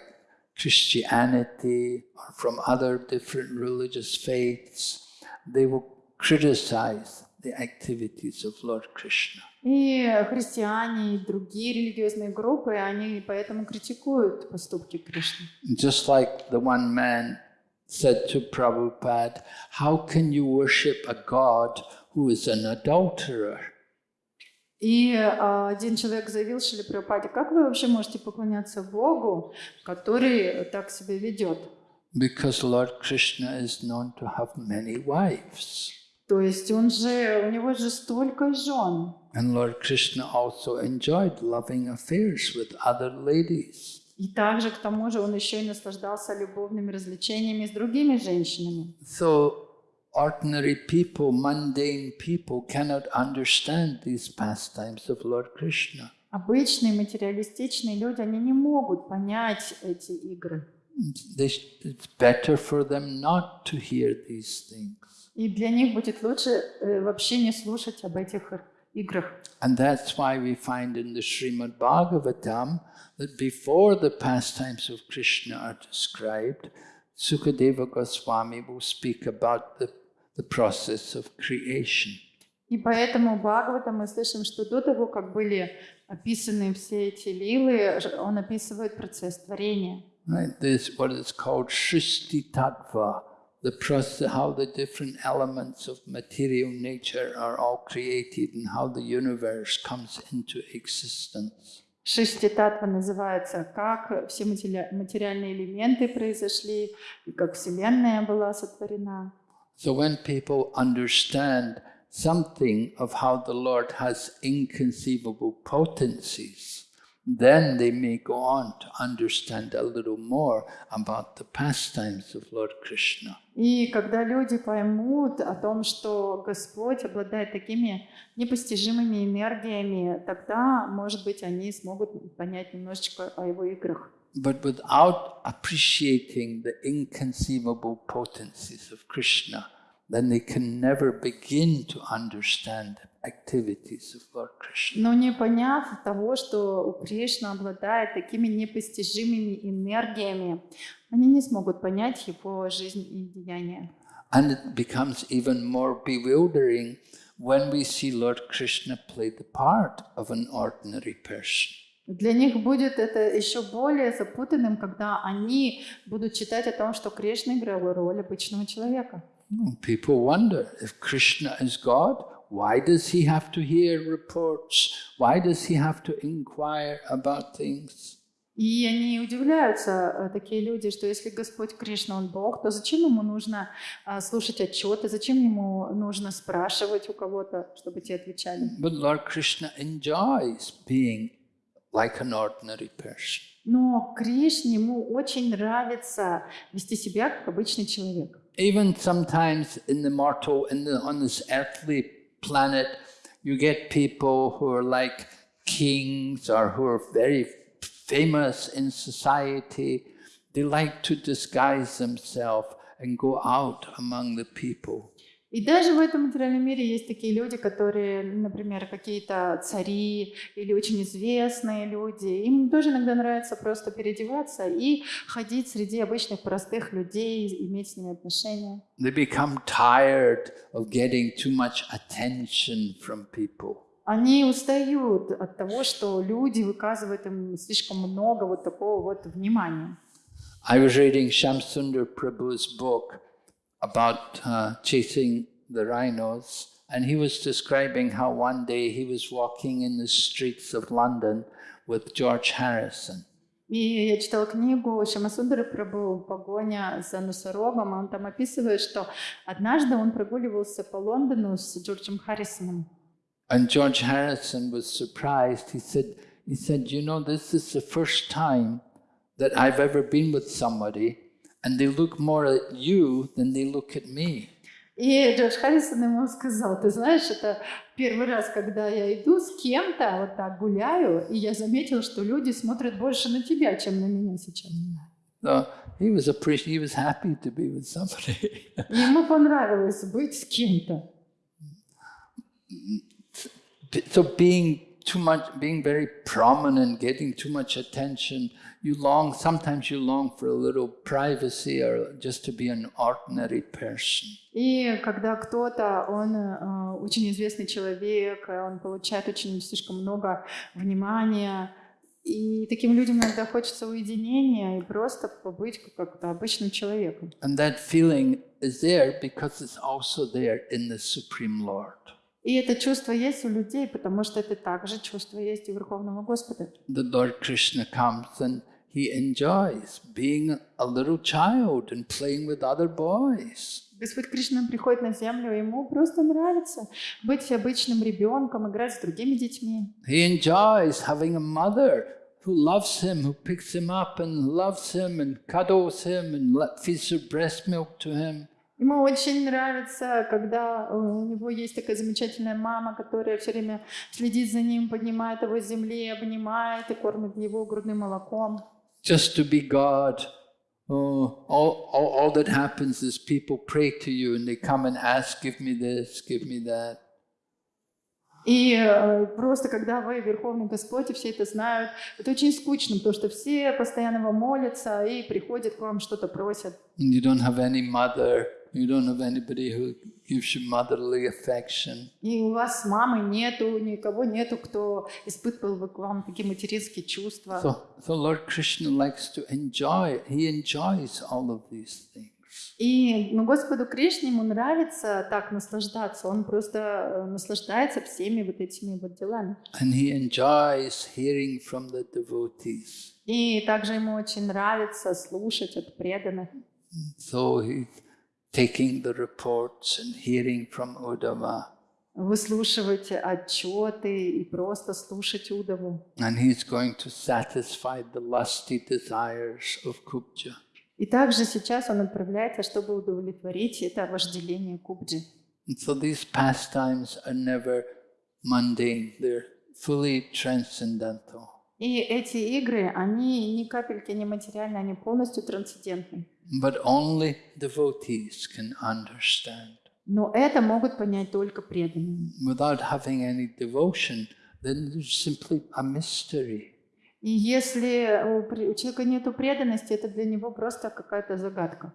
Christianity or from other different religious faiths. They will criticize the activities of Lord Krishna. И христиане, и другие религиозные группы, они поэтому критикуют поступки Кришны. Just like the one man said to Prabhupada, How can you worship a God who is an adulterer? И а, один человек заявил Шили Прабхупаде, как вы вообще можете поклоняться Богу, который так себя ведет? Because Lord Krishna is known to have many wives. То есть он же, у него же столько жен. And Lord Krishna also enjoyed loving affairs with other ladies. И также, к тому же, он еще и наслаждался любовными развлечениями с другими женщинами. So ordinary people, mundane people cannot understand these pastimes of Lord Krishna. Обычные материалистичные люди, они не могут понять эти игры. They, it's better for them not to hear these things. И для них будет лучше э, вообще не слушать об этих играх. And that's why we find in the Srimad Bhagavatam that before the pastimes of Krishna are described, Sukadeva Goswami will speak about the, the process of creation. И поэтому Бхагавата мы слышим, что до того, как были описаны все эти лилы, он описывает процесс творения. Right? This what is called Shrishti Tattva, the process, how the different elements of material nature are all created and how the universe comes into existence. Шишти Татва называется, как все матери- материальные элементы произошли, и как Вселенная была сотворена. So when people understand something of how the Lord has inconceivable potencies, then they may go on to understand a little more about the pastimes of Lord Krishna. И когда люди поймут о том, что Господь обладает такими непостижимыми энергиями, тогда, может быть, они смогут понять немножечко о его играх. But without appreciating the inconceivable potencies of Krishna, then they can never begin to understand the activities of Lord Krishna. Но не поняв того, что у Кришны обладает такими непостижимыми энергиями, они не смогут понять его жизнь и деяния. And it becomes even more bewildering when we see Lord Krishna play the part of an ordinary person. Для них будет это еще более запутанным, когда они будут читать о том, что Кришна играл роль обычного человека. Hmm, People wonder if Krishna is God, why does he have to hear reports? Why does he have to inquire about things? И они удивляются, э, такие люди, что если Господь Кришна, Он Бог, то зачем ему нужно а, слушать отчеты, зачем ему нужно спрашивать у кого-то, чтобы те отвечали? But Lord Krishna enjoys being like an ordinary person. Но Кришне ему очень нравится вести себя как обычный человек. Even sometimes in the mortal, in the, on this earthly planet, you get people who are like kings or who are very famous in society. They like to disguise themselves and go out among the people. И даже в этом материальном мире есть такие люди, которые, например, какие-то цари или очень известные люди. Им тоже иногда нравится просто переодеваться и ходить среди обычных простых людей, иметь с ними отношения. They become tired of getting too much attention from people. Они устают от того, что люди выказывают им слишком много вот такого вот внимания. I was reading Shamsundar Prabhu's book about uh, chasing the rhinos, and he was describing how one day he was walking in the streets of London with George Harrison. И я читала книгу Шамасундары Прабу «Погоня за носорогом», и он там описывает, что однажды он прогуливался по Лондону с Джорджем Харрисоном. And George Harrison was surprised. He said, he said, you know, this is the first time that I've ever been with somebody and they look more at you than they look at me. И Джордж Харрисон ему сказал, ты знаешь, это первый раз, когда я иду с кем-то, вот так гуляю, и я заметил, что люди смотрят больше на тебя, чем на меня сейчас. So he was appreci- he was happy to be with somebody. Ему понравилось быть с кем-то. so being too much, being very prominent, getting too much attention, you long, sometimes you long for a little privacy or just to be an ordinary person. И когда кто-то, он э, очень известный человек, э, он получает очень слишком много внимания, и таким людям иногда хочется уединения и просто побыть как-то обычным человеком. And that feeling is there because it's also there in the Supreme Lord. И это чувство есть у людей, потому что это также чувство есть у Верховного Господа. The Lord Krishna comes and he enjoys being a little child and playing with other boys. Господь Кришна приходит на землю, и ему просто нравится быть обычным ребенком, играть с другими детьми. He enjoys having a mother who loves him, who picks him up and loves him and cuddles him and feeds her breast milk to him. Ему очень нравится, когда э, у него есть такая замечательная мама, которая все время следит за ним, поднимает его с земли, обнимает и кормит его грудным молоком. Just to be God. Oh, all, all, all that happens is people pray to you and they come and ask, give me this, give me that. И э, просто когда вы Верховный Господь, и все это знают, это очень скучно, потому что все постоянно вам молятся и приходят к вам, что-то просят. And you don't have any mother, you don't have anybody who gives you motherly affection. И у вас мамы нету, никого нету, кто испытывал бы к вам такие материнские чувства. So, so Lord Krishna likes to enjoy, he enjoys all of these things. И ну, Господу Кришне ему нравится так наслаждаться. Он просто э, наслаждается всеми вот этими вот делами. And he enjoys hearing from the devotees. И также ему очень нравится слушать от преданных. So he's taking the reports and hearing from Uddhava. Выслушивать отчеты и просто слушать Удову. And he's going to satisfy the lusty desires of Kubja. И также сейчас он отправляется, чтобы удовлетворить это вожделение Кубджи. And so these pastimes are never mundane, they're fully transcendental. И эти игры, они ни капельки не материальны, они полностью трансцендентны. But only devotees can understand. Но это могут понять только преданные. Without having any devotion, then there's simply a mystery. И если у человека нет преданности, это для него просто какая-то загадка.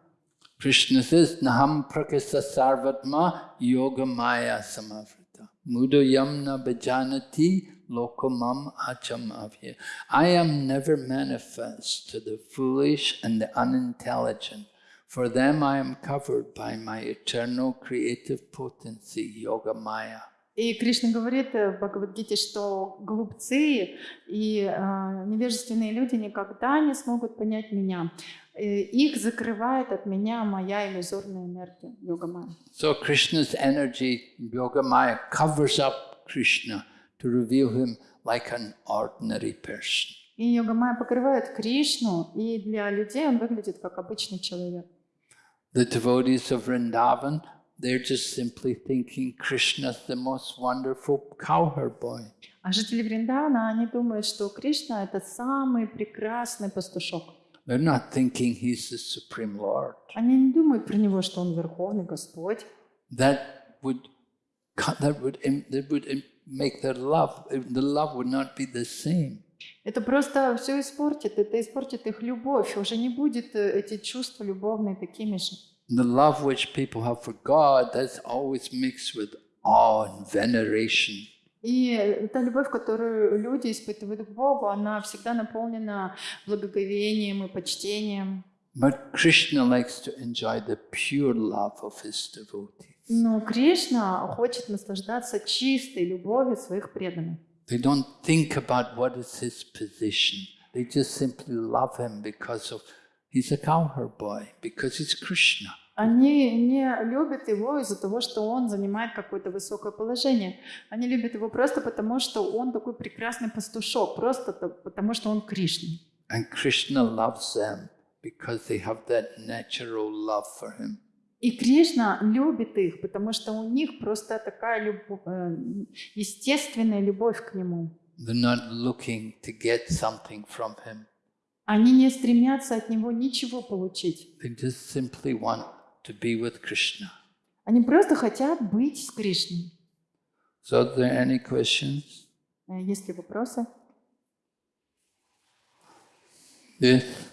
Krishna says, Naham prakisa sarvatma yoga maya samavrita. Mudo yamna bhajanati lokamam achamavya. I am never manifest to the foolish and the unintelligent. For them I am covered by my eternal creative potency, yoga maya. И Кришна говорит э, в Бхагавадгите, что глупцы и э, невежественные люди никогда не смогут понять меня. Э, Их закрывает от меня моя иллюзорная энергия, йога майя. So Krishna's energy, yoga maya, covers up Krishna to reveal him like an ordinary person. И йога майя покрывает Кришну, и для людей он выглядит как обычный человек. The devotees of Vrindavan, they're just simply thinking Krishna's the most wonderful cowherd boy. А жители Вриндана, они думают, что Кришна — это самый прекрасный пастушок. They're not thinking he's the Supreme Lord. Они не думают про него, что он Верховный Господь. That would, that would, that would make their love, the love would not be the same. Это просто все испортит, это испортит их любовь. Уже не будет э, эти чувства любовные такими же. The love which people have for God, that's always mixed with awe and veneration. И та любовь, которую люди испытывают к Богу, она всегда наполнена благоговением и почтением. But Krishna likes to enjoy the pure love of his devotees. Но Кришна хочет наслаждаться чистой любовью своих преданных. They don't think about what is his position, They just simply love him because of he's a cowherd boy, because he's Krishna. Они не любят его из-за того, что он занимает какое-то высокое положение. Они любят его просто потому, что он такой прекрасный пастушок, просто то- потому, что он Кришна. And Krishna loves them because they have that natural love for him. И Кришна любит их, потому что у них просто такая любовь, э, естественная любовь к нему. Они не стремятся от него ничего получить. Они просто хотят быть с Кришной. So are there any questions? Э, Есть ли вопросы? Yes.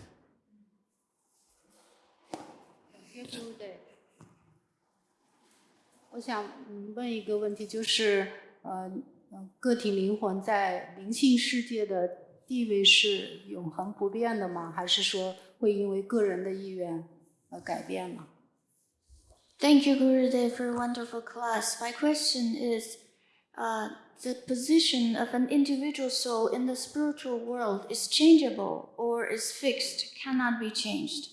我想嗯问一个问题，就是呃，呃个体灵魂在灵性世界的地位是永恒不变的吗？还是说会因为个人的意愿而改变吗？ Thank you, Gurudev, for a wonderful class. My question is uh, the position of an individual soul in the spiritual world is changeable or is fixed, cannot be changed.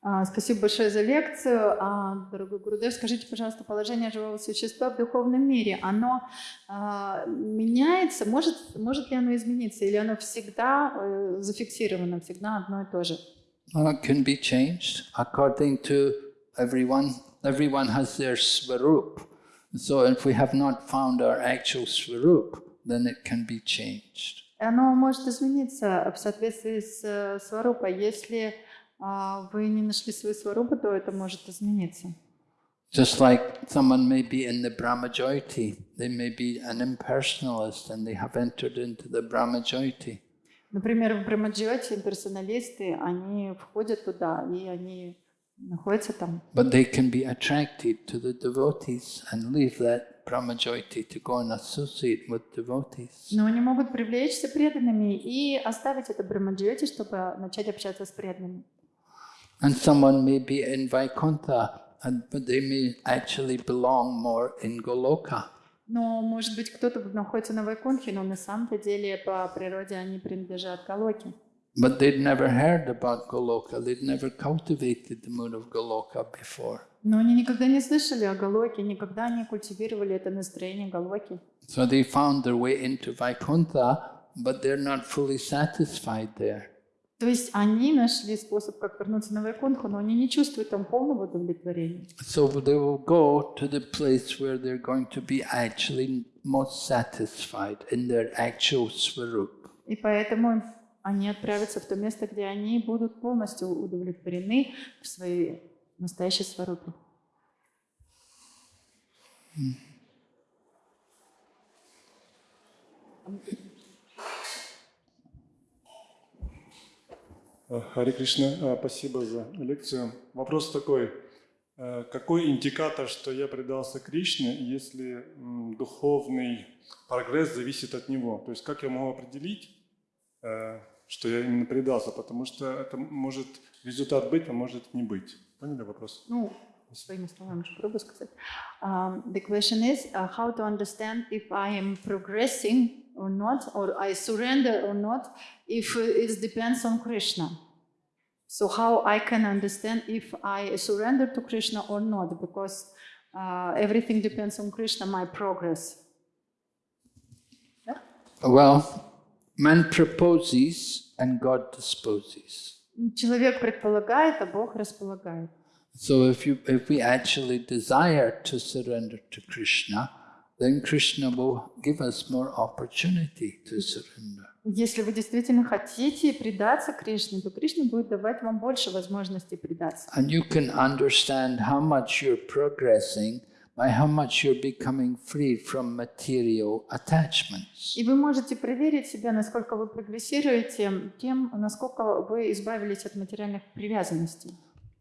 А, Спасибо большое за лекцию. А, Дорогой Гурудев, скажите, пожалуйста, положение живого существа в духовном мире, оно а, меняется? Может, может ли оно измениться? Или оно всегда э, зафиксировано, всегда одно и то же? It can be changed according to everyone. Everyone has their swarup. So if we have not found our actual swarup, then it can be changed. Оно может измениться в соответствии с э, сварупой. Если вы не нашли свою сварупу, то это может измениться. Just like someone may be in the Brahmajayati, they may be an impersonalist and they have entered into the Brahmajayati. Например, в Брамаджиоте персоналисты, они входят туда, и они находятся там. But they can be attracted to the devotees and leave that Brahmajayati to go and associate with devotees. Но они могут привлечься преданными и оставить это Брамаджиоте, чтобы начать общаться с преданными. And someone may be in Vaikuntha, and, but they may actually belong more in Goloka. Но, может быть, кто-то находится на Вайкунхе, но на самом-то деле по природе они принадлежат Галоке. But they'd never heard about Goloka, they'd never cultivated the mood of Goloka before. Но они никогда не слышали о Галоке, никогда не культивировали это настроение Галоки. So they found their way into Vaikuntha, but they're not fully satisfied there. То есть они нашли способ, как вернуться на Вайкунху, но они не чувствуют там полного удовлетворения. So they will go to the place where they're going to be actually most satisfied in their actual swarup. И поэтому они отправятся в то место, где они будут полностью удовлетворены в своей настоящей сварупе. А, Хари Кришна, спасибо за лекцию. Вопрос такой. А, Какой индикатор, что я предался Кришне, если духовный прогресс зависит от него? То есть как я могу определить, э, что я именно предался? Потому что это может результат быть, а может не быть. Поняли вопрос? Ну, своими словами попробую сказать. Um, the question is uh, how to understand if I am progressing or not, or I surrender or not, if it depends on Krishna. So how I can understand if I surrender to Krishna or not, because uh, everything depends on Krishna, my progress. Well, man proposes and God disposes. Человек предполагает, а Бог располагает. So if you if we actually desire to surrender to Krishna, then Krishna will give us more opportunity to surrender. Если вы действительно хотите предаться Кришне, то Кришна будет давать вам больше возможностей предаться. And you can understand how much you're progressing by how much you're becoming free from material attachments. И вы можете проверить себя, насколько вы прогрессируете, тем, насколько вы избавились от материальных привязанностей.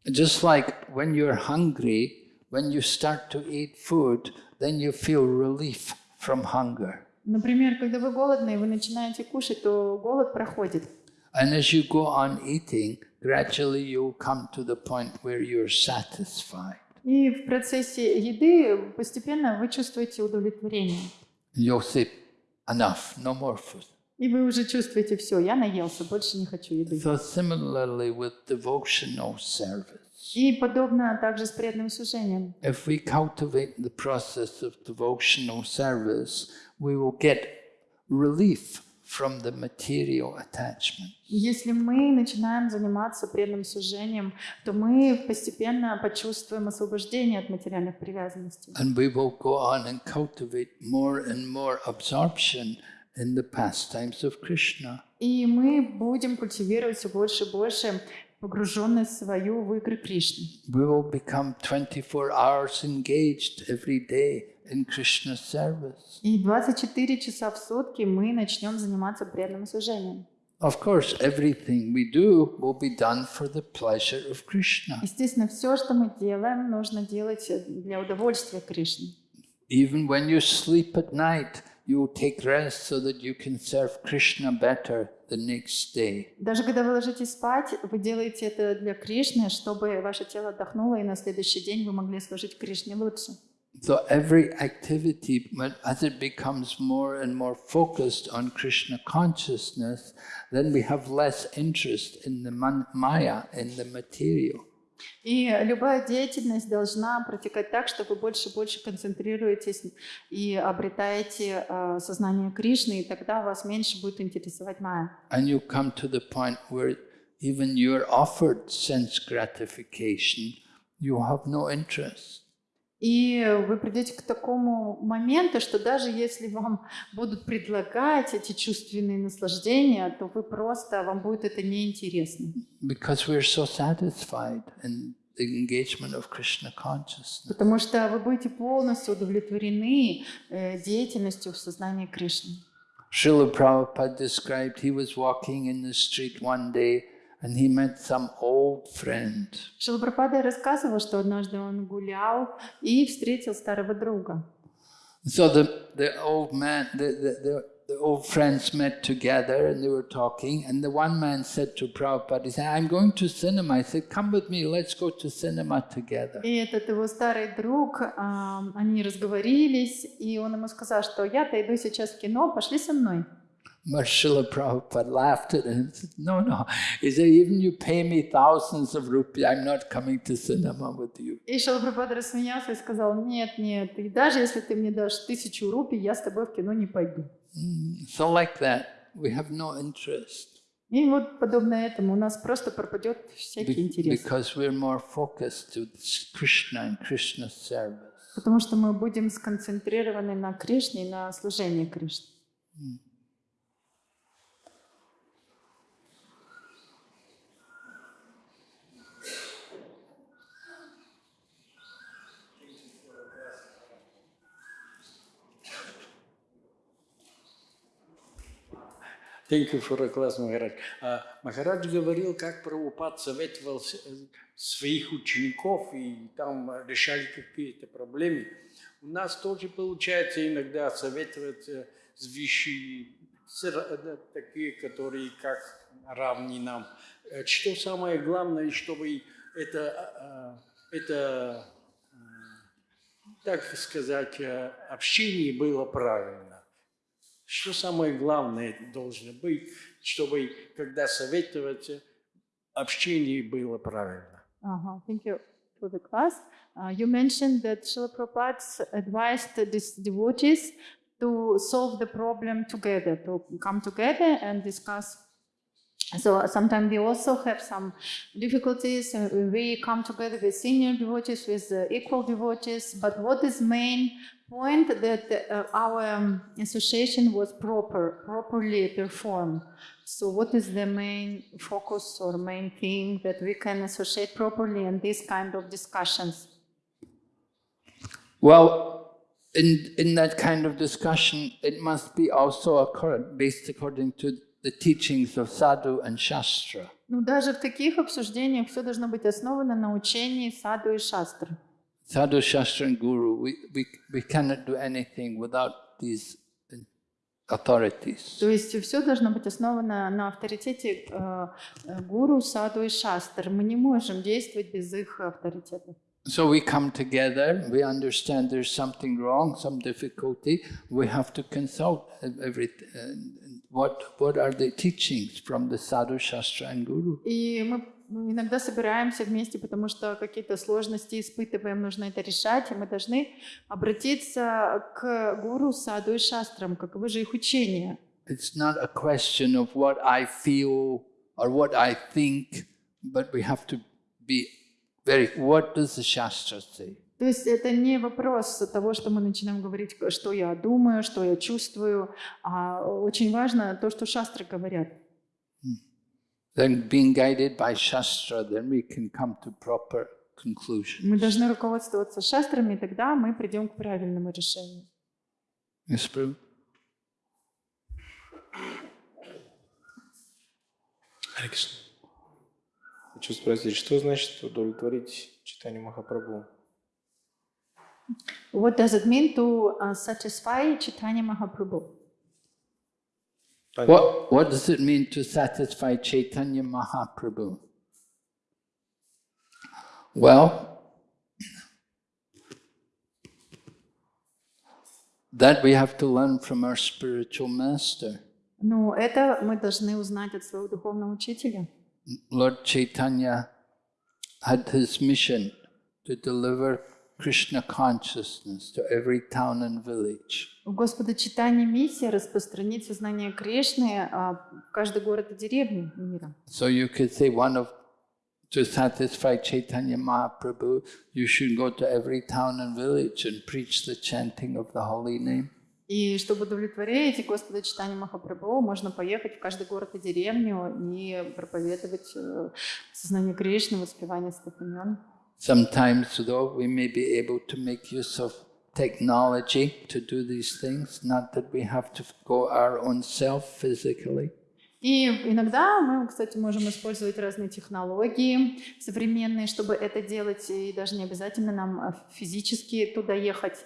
Just like when you're hungry, when you start to eat food, then you feel relief from hunger. Например, когда вы голодны и вы начинаете кушать, то голод проходит. And as you go on eating, gradually you'll come to the point where you're satisfied. И в процессе еды постепенно вы чувствуете удовлетворение. You'll say, enough, no more food. И вы уже чувствуете, все, я наелся, больше не хочу еды. So similarly with devotional service. И подобно также с преданным служением. If we cultivate the process of devotional service, we will get relief from the material attachment. Если мы начинаем заниматься преданным служением, то мы постепенно почувствуем освобождение от материальных привязанностей. And we will go on and cultivate more and more absorption in the pastimes of Krishna. И мы будем культивировать все больше и больше погруженность свою в игры Кришны. We will become 24 hours engaged every day in Krishna's service. И 24 часа в сутки мы начнем заниматься преданным служением. Of course, everything we do will be done for the pleasure of Krishna. Естественно, все, что мы делаем, нужно делать для удовольствия Кришны. Even when you sleep at night, you will take rest so that you can serve Krishna better the next day. Даже когда вы ложитесь спать, вы делаете это для Кришны, чтобы ваше тело отдохнуло, и на следующий день вы могли служить Кришне лучше. So every activity, when- as it becomes more and more focused on Krishna consciousness, then we have less interest in the man- Maya, in the material. И любая деятельность должна протекать так, что вы больше и больше концентрируетесь и обретаете э, сознание Кришны, и тогда вас меньше будет интересовать майя. And you come to the point where even you're offered sense gratification, you have no interest. И вы придете к такому моменту, что даже если вам будут предлагать эти чувственные наслаждения, то вы просто, вам будет это неинтересно. So. Потому что вы будете полностью удовлетворены э, деятельностью в сознании Кришны. Srila Prabhupada described he was walking in the street one day and he met some old friend. Шилапрапада рассказывал, что однажды он гулял и встретил старого друга. So the, the old man, the, the, the, the old friends met together and they were talking and the one man said to Prabhupada, he said, I'm going to cinema. I said, come with me, let's go to cinema together. И этот его старый друг, ам, они разговорились, и он ему сказал, что я-то иду сейчас в кино, пошли со мной. But Srila Prabhupada laughed at him and said, no, no. He said, even you pay me thousands of rupees, I'm not coming to cinema with you. И Шилапрапада рассмеялся и сказал, нет, нет, и даже если ты мне дашь тысячу рупий, я с тобой в кино не пойду. Mm, So like that, we have no interest И вот подобно этому у нас просто пропадет всякий интерес. because we're more focused to Krishna and Krishna's service. Потому что мы будем сконцентрированы на Кришне и на служении Кришне. Thank you for a class, Махарадж. А, Махарадж говорил, как Прабхупад советовал э, своих учеников, и там решали какие-то проблемы. У нас тоже получается иногда советовать вещи э, такие, которые как равны нам. Э, Что самое главное, чтобы это, э, это э, так сказать, общение было правильно. Что самое главное должно быть, чтобы, когда советоваться, общение было правильно. Uh-huh. Thank you for the class. Uh, you mentioned that Srila Prabhupada advised these devotees to solve the problem together, to come together and discuss. So sometimes we also have some difficulties. uh, We come together with senior devotees, with uh, equal devotees. But what is main point that uh, our um, association was proper, properly performed. So what is the main focus or main thing that we can associate properly in these kind of discussions? Well, in, in that kind of discussion, it must be also according, based according to the teachings of sadhu and shastra. Ну, даже в таких обсуждениях все должно быть основано на учении саду и шастры. Sadhu, shastra, and guru, we, we, we cannot do anything without these authorities. То есть все должно быть основано на авторитете э, э, гуру, саду и шастр. Мы не можем действовать без их авторитета. So we come together, we understand there's something wrong, some difficulty, we have to consult every, uh, what, what are the teachings from the Sadhu Shastra and Guru. И мы Иногда собираемся вместе, потому что какие-то сложности испытываем, нужно это решать, и мы должны обратиться к гуру, саду и шастрам, каковы же их учения. It's not a question of what I feel or what I think, but we have to be very, what does the Shastra say? То есть это не вопрос того, что мы начинаем говорить, что я думаю, что я чувствую, а очень важно то, что шастры говорят. Then being guided by Shastra, then we can come to proper conclusion. Мы должны руководствоваться шастрами, и тогда мы придем к правильному решению. Yes, Prabhu? Хочу спросить, что значит удовлетворить читание Махапрабху? What does it mean to uh, satisfy Chaitanya Mahaprabhu? Понятно. What, what does it mean to satisfy Chaitanya Mahaprabhu? Well, that we have to learn from our spiritual master. Ну, это мы должны узнать от своего духовного учителя. Lord Chaitanya had his mission to deliver Krishna consciousness to every town and village. У Господа Читания миссия распространить сознание Кришны а, в каждый город и деревню мира. So you could say one of to satisfy Chaitanya Mahaprabhu, you should go to every town and village and preach the chanting of the holy name. И чтобы удовлетворить Господа Читания Махапрабху, можно поехать в каждый город и деревню и проповедовать э, сознание Кришны, воспевание святых имен. Sometimes, though, we may be able to make use of technology to do these things, not that we have to go our own self physically. И иногда мы, кстати, можем использовать разные технологии современные, чтобы это делать, и даже не обязательно нам э, физически туда ехать.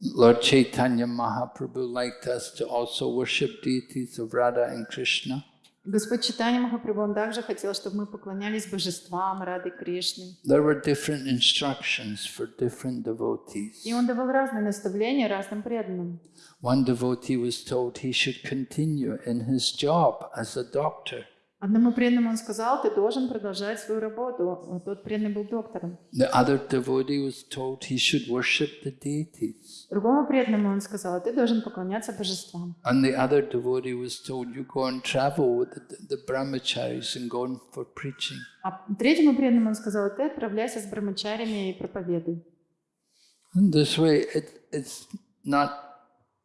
Lord Chaitanya Mahaprabhu liked us to also worship deities of Radha and Krishna. Господь Читания Махапрабху, он также хотел, чтобы мы поклонялись божествам Рады Кришны. There were different instructions for different devotees. И он давал разные наставления разным преданным. One devotee was told he should continue in his job as a doctor. Одному преданному он сказал, ты должен продолжать свою работу. Тот преданный был доктором. The other devotee was told he should worship the deities. Другому преданному он сказал, ты должен поклоняться божествам. And the other devotee was told, you go and travel with the, the brahmacharis and go in for preaching. А третьему преданному он сказал, ты отправляйся с брамачарями и проповедуй. And this way, it, it's not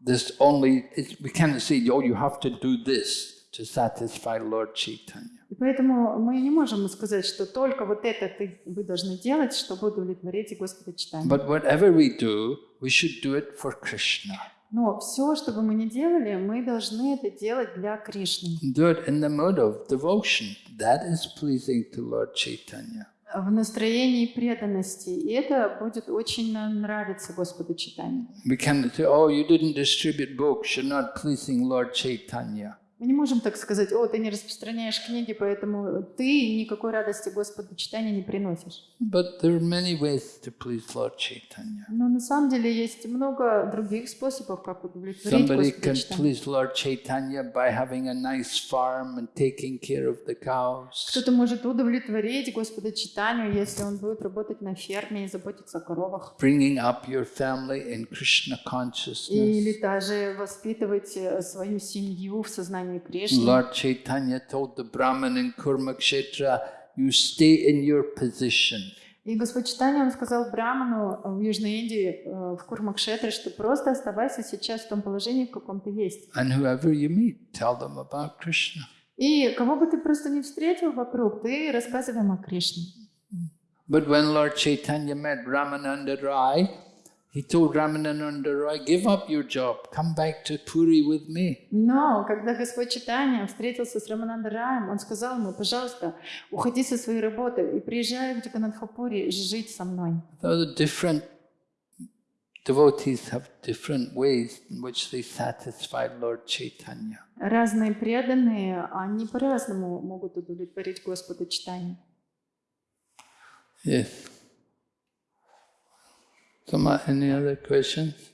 this only, it's, we cannot say, oh, you have to do this to satisfy Lord Chaitanya. И поэтому мы не можем сказать, что только вот это ты, вы должны делать, чтобы удовлетворить Господа Читания. But whatever we do, we should do it for Krishna. Но все, что бы мы ни делали, мы должны это делать для Кришны. Do it in the mode of devotion. That is pleasing to Lord Chaitanya. В настроении преданности. И это будет очень нравиться Господу Читанию. We cannot say, oh, you didn't distribute books, you're not pleasing Lord Chaitanya. Мы не можем так сказать, о, ты не распространяешь книги, поэтому ты никакой радости Господу читания не приносишь. But there are many ways to please Lord Chaitanya. Но на самом деле есть много других способов, как удовлетворить Somebody Господа can please Lord Chaitanya by having a nice farm and taking care of the cows. Кто-то может удовлетворить Господа читанию, если он будет работать на ферме и заботиться о коровах. Bringing up your family in Krishna Или consciousness. даже воспитывать э, свою семью в сознании Кришны. Lord Chaitanya told the Brahmin in Kurmakshetra, you stay in your position. И Господь Читания, он сказал Браману в Южной Индии, э, в Курмакшетре, что просто оставайся сейчас в том положении, в каком ты есть. And whoever you meet, tell them about Krishna. И кого бы ты просто не встретил вокруг, ты рассказывай им о Кришне. But when Lord Chaitanya met Ramananda Rai, he told Ramananda Rai, give up your job, come back to Puri with me. Но когда Господь Читания встретился с Раманандараем, он сказал ему, пожалуйста, уходи со своей работы и приезжай в Джаганатхапури жить со мной. So different devotees have different ways in which they satisfy Lord Chaitanya. Разные преданные, они по-разному могут удовлетворить Господа Читания. Yes. Soma, uh, any other questions?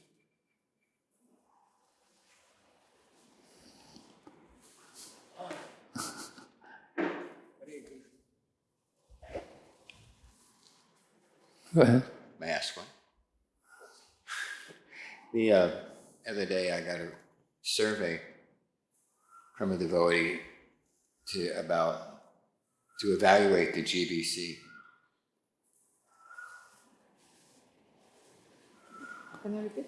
Go ahead. May I ask one? The uh, other day I got a survey from a devotee to about to evaluate the GBC Can you repeat?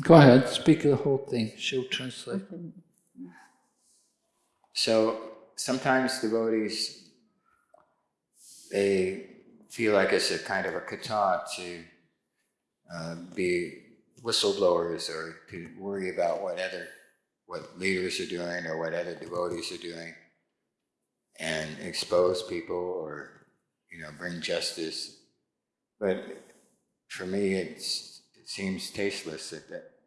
Go ahead, speak the whole thing. She'll translate. So sometimes devotees they feel like it's a kind of a kata to uh, be whistleblowers or to worry about what other what leaders are doing or what other devotees are doing and expose people or you know bring justice. But for me, it's, it seems tasteless.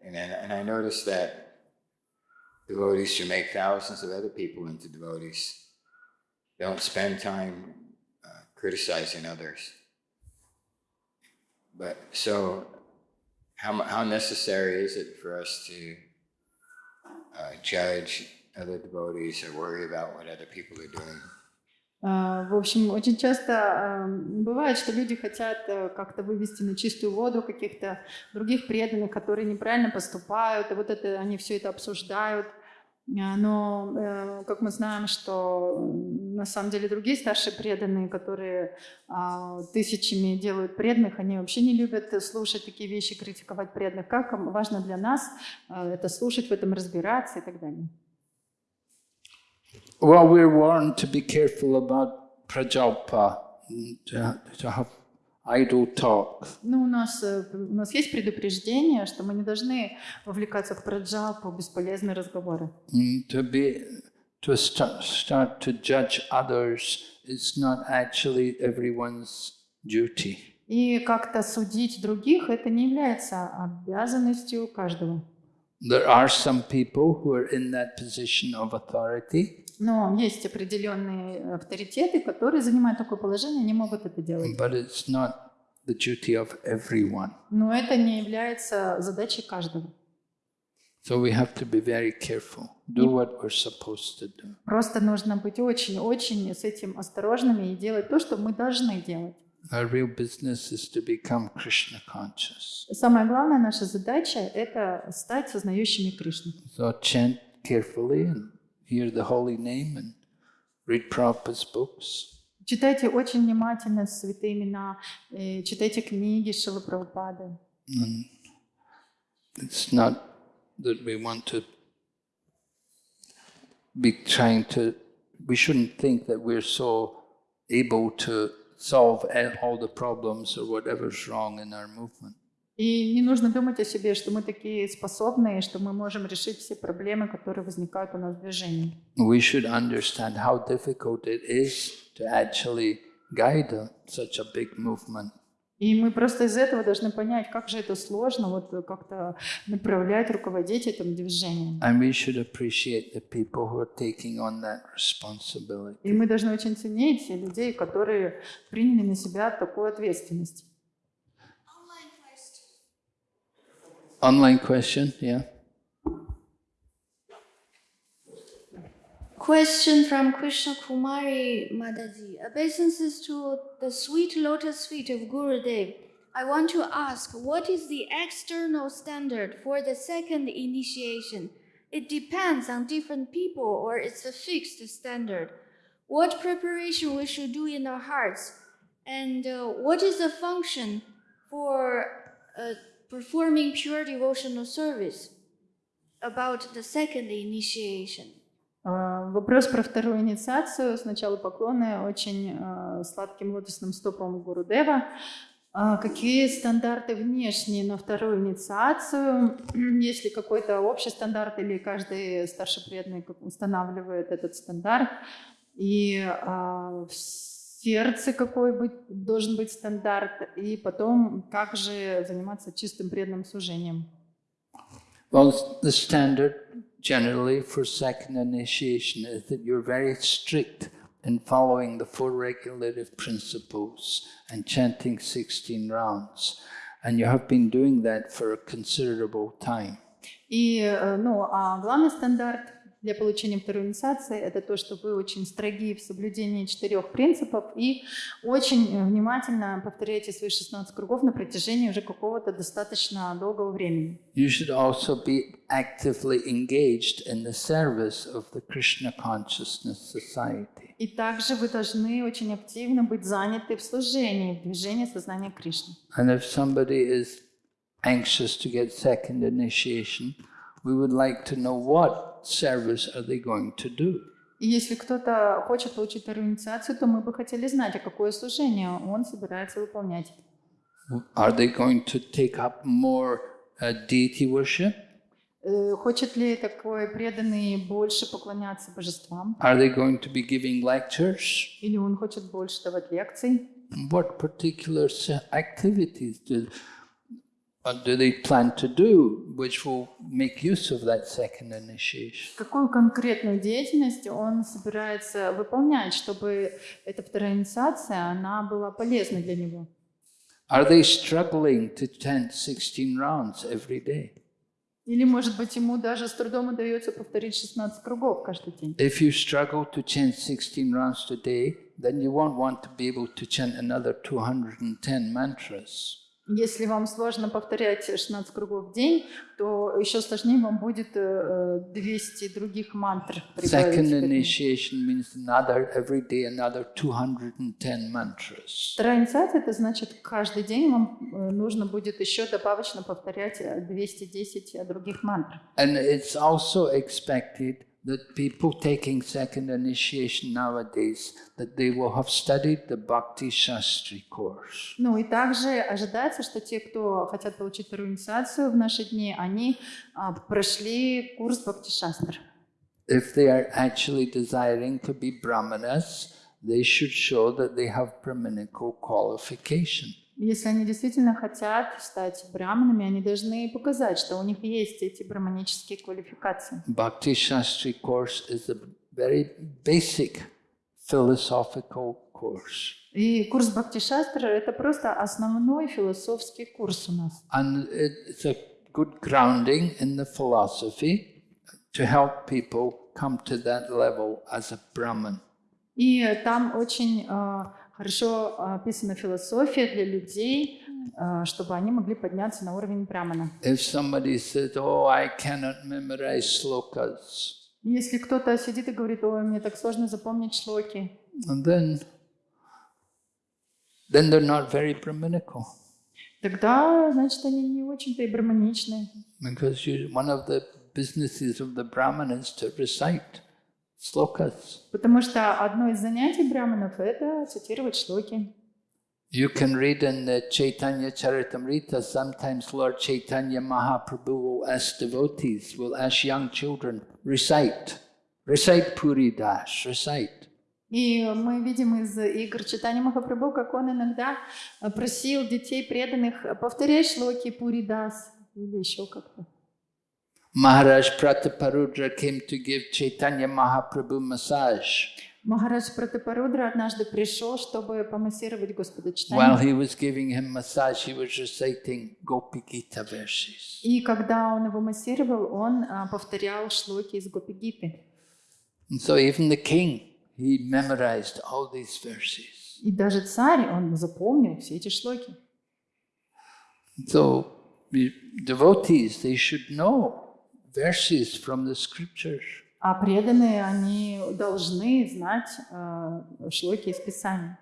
And and I noticed that devotees who make thousands of other people into devotees. Don't spend time uh, criticizing others. But so, how, how necessary is it for us to uh, judge other devotees or worry about what other people are doing? А, В общем, очень часто бывает, что люди хотят э, как-то вывести на чистую воду каких-то других преданных, которые неправильно поступают, и вот это они все это обсуждают. А, Но, э, как мы знаем, что на самом деле другие старшие преданные, которые а, тысячами делают преданных, они вообще не любят слушать такие вещи, критиковать преданных. Как важно для нас а, это слушать, в этом разбираться и так далее. Well, we're warned to be careful about prajalpa, to, to have idle talk. Ну, у нас, э, у нас есть предупреждение, что мы не должны вовлекаться в праджалпу, бесполезные разговоры. Mm, To be to start, start to judge others is not actually everyone's duty. И как-то судить других, это не является обязанностью каждого. There are some people who are in that position of authority, Но есть определенные авторитеты, которые занимают такое положение, они могут это делать. but it's not the duty of everyone. Но это не является задачей каждого. So we have to be very careful. Do what we're supposed to do. Просто нужно быть очень-очень с этим осторожными и делать то, что мы должны делать. Our real business is to become Krishna conscious. Самая главная наша задача – это стать сознающими Кришну. So chant carefully and hear the holy name and read Prabhupada's books. Читайте очень внимательно святые имена, э, читайте книги Шилы Прабхупады. And it's not that we want to be trying to, we shouldn't think that we're so able to solve a- all the problems or whatever's wrong in our movement. И не нужно думать о себе, что мы такие способные, что мы можем решить все проблемы, которые возникают у нас в движении. We should understand how difficult it is to actually guide a, such a big movement. И мы просто из этого должны понять, как же это сложно вот как-то направлять, руководить этим движением. And we should appreciate the people who are taking on that И мы должны очень ценить людей, которые приняли на себя такую ответственность. Online question, yeah? Question from Krishna Kumari Madaji. Obeisances to the sweet lotus feet of Gurudev. I want to ask, what is the external standard for the second initiation? It depends on different people or it's a fixed standard. What preparation we should do in our hearts? And uh, what is the function for uh, performing pure devotional service about the second initiation? А, Вопрос про вторую инициацию. Сначала поклоны очень а, сладким лотосным стопам Гурудева. А Какие стандарты внешние на вторую инициацию? Есть ли какой-то общий стандарт или каждый старший преданный устанавливает этот стандарт? И в сердце какой быть, должен быть стандарт? И потом, как же заниматься чистым преданным служением? Well, the standard generally for second initiation is that you're very strict in following the four regulative principles and chanting 16 rounds. And you have been doing that for a considerable time. И, э, ну, а главный стандарт для получения второй инициации – это то, что вы очень строги в соблюдении четырех принципов и очень э, внимательно повторяете свои 16 кругов на протяжении уже какого-то достаточно долгого времени. You should also be actively engaged in the service of the Krishna Consciousness Society. И также вы должны очень активно быть заняты в служении, в движении сознания Кришны. And if somebody is anxious to get second initiation, we would like to know what service are they going to do. И если кто-то хочет получить вторую инициацию, то мы бы хотели знать, а какое служение он собирается выполнять. Are they going to take up more uh, deity worship? Э, Хочет ли такой преданный больше поклоняться божествам? Are they going to be giving lectures? Или он хочет больше давать лекций? What particular activities do, uh, do they plan to do which will make use of that second initiation? Какую конкретную деятельность он собирается выполнять, чтобы эта вторая инициация, она была полезной для него? Are they struggling to chant 16 rounds every day? Или, может быть, ему даже с трудом удается повторить 16 кругов каждый день? If you struggle to chant 16 rounds today, then you won't want to be able to chant another 210 mantras. Если вам сложно повторять 16 кругов в день, то еще сложнее вам будет э, э, 200 других мантр Second initiation means another, every day another 210 mantras. Вторая инициация, это значит, каждый день вам э, нужно будет еще добавочно повторять э, 210 других мантр. And it's also expected that people taking second initiation nowadays, that they will have studied the Bhakti Shastri course. Ну и также ожидается, что те, кто хотят получить вторую инициацию в наши дни, они а, прошли курс Бхакти-шастр. If they are actually desiring to be brahmanas, they should show that they have brahminical qualification. Если они действительно хотят стать браманами, они должны показать, что у них есть эти браманические квалификации. Bhakti Shastri course is a very basic philosophical course. И курс Бхакти-шастра – это просто основной философский курс у нас. And it's a good grounding in the philosophy to help people come to that level as a Brahman. И там очень э, хорошо описана философия для людей, э, чтобы они могли подняться на уровень брамана. Oh, Если кто-то сидит и говорит, ой, мне так сложно запомнить шлоки, then, then they're not very Brahminical. тогда, значит, они не очень-то и браманичны. Because you, one of the businesses of the Brahman is to recite slokas. Потому что одно из занятий браманов – это цитировать шлоки. You can read in the Chaitanya Charitamrita, sometimes Lord Chaitanya Mahaprabhu will ask devotees, will ask young children, recite, recite Puri Das, recite. И мы видим из игр читания Махапрабху, как он иногда просил детей преданных повторять шлоки Пуридас или еще как-то. Maharaj Prataparudra came to give Chaitanya Mahaprabhu massage. Махарадж Пратапарудра однажды пришел, чтобы помассировать Господа While Читания. he was giving him massage, he was reciting Gopi Gita verses. И когда он его массировал, он а, повторял шлоки из Гопи-гиты. And so even the king, he memorized all these verses. И даже царь, он запомнил все эти шлоки. So devotees, they should know verses from the scriptures. А преданные, они должны знать а, шлоки из Писания.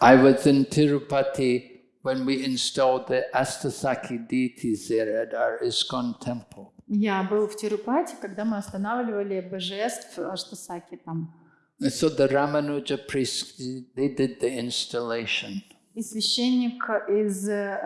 I was in Tirupati when we installed the Astasaki deities there at our ISKCON temple. Я был в Тирупати, когда мы останавливали божеств Аштасаки там. And so the Ramanuja priests, they did the installation. И священник из э,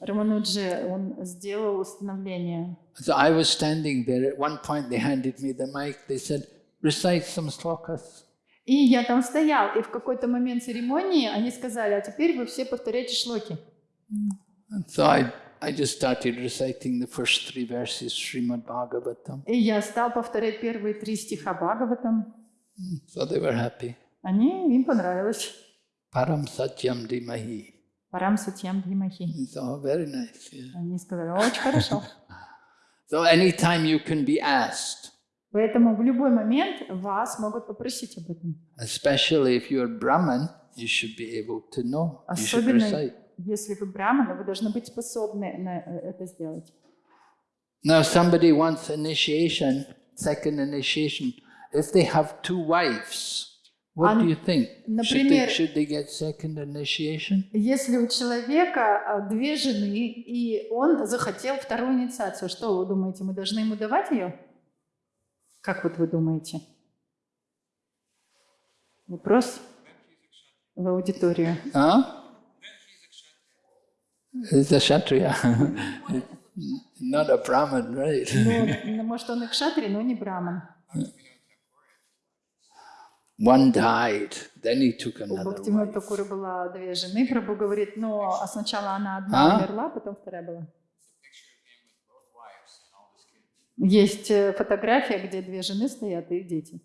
Рамануджи, он сделал установление. So I was standing there. At one point, they handed me the mic. They said, recite some slokas. И я там стоял, и в какой-то момент церемонии они сказали, а теперь вы все повторяйте шлоки. And so I, I just started reciting the first three verses, Srimad Bhagavatam. И я стал повторять первые три стиха Бхагаватам. So they were happy. Они, им понравилось. Param Satyam Dimahi. Парам Сатьям Дхимахи. So very nice. Yeah. Они сказали, очень хорошо. So anytime you can be asked, Поэтому в любой момент вас могут попросить об этом. especially if you're Brahman, you should be able to know. You should Особенно recite. если вы браманы, вы должны быть способны на э, это сделать. Now, somebody wants initiation, second initiation. If they have two wives, what do you think? Should they, например- should they get second initiation? Если у человека а, две жены, и он захотел вторую инициацию, что вы думаете, мы должны ему давать ее? Как вот вы думаете? Вопрос в аудиторию. He's a Kshatriya. Not a Brahmin, right? Ну, может, он и кшатри, но не браман. One died, then he took У another Бхактивинода wife. Такуры было две жены, Прабу говорит, но а сначала она одна А? умерла, потом вторая была. Есть э, фотография, где две жены стоят и дети.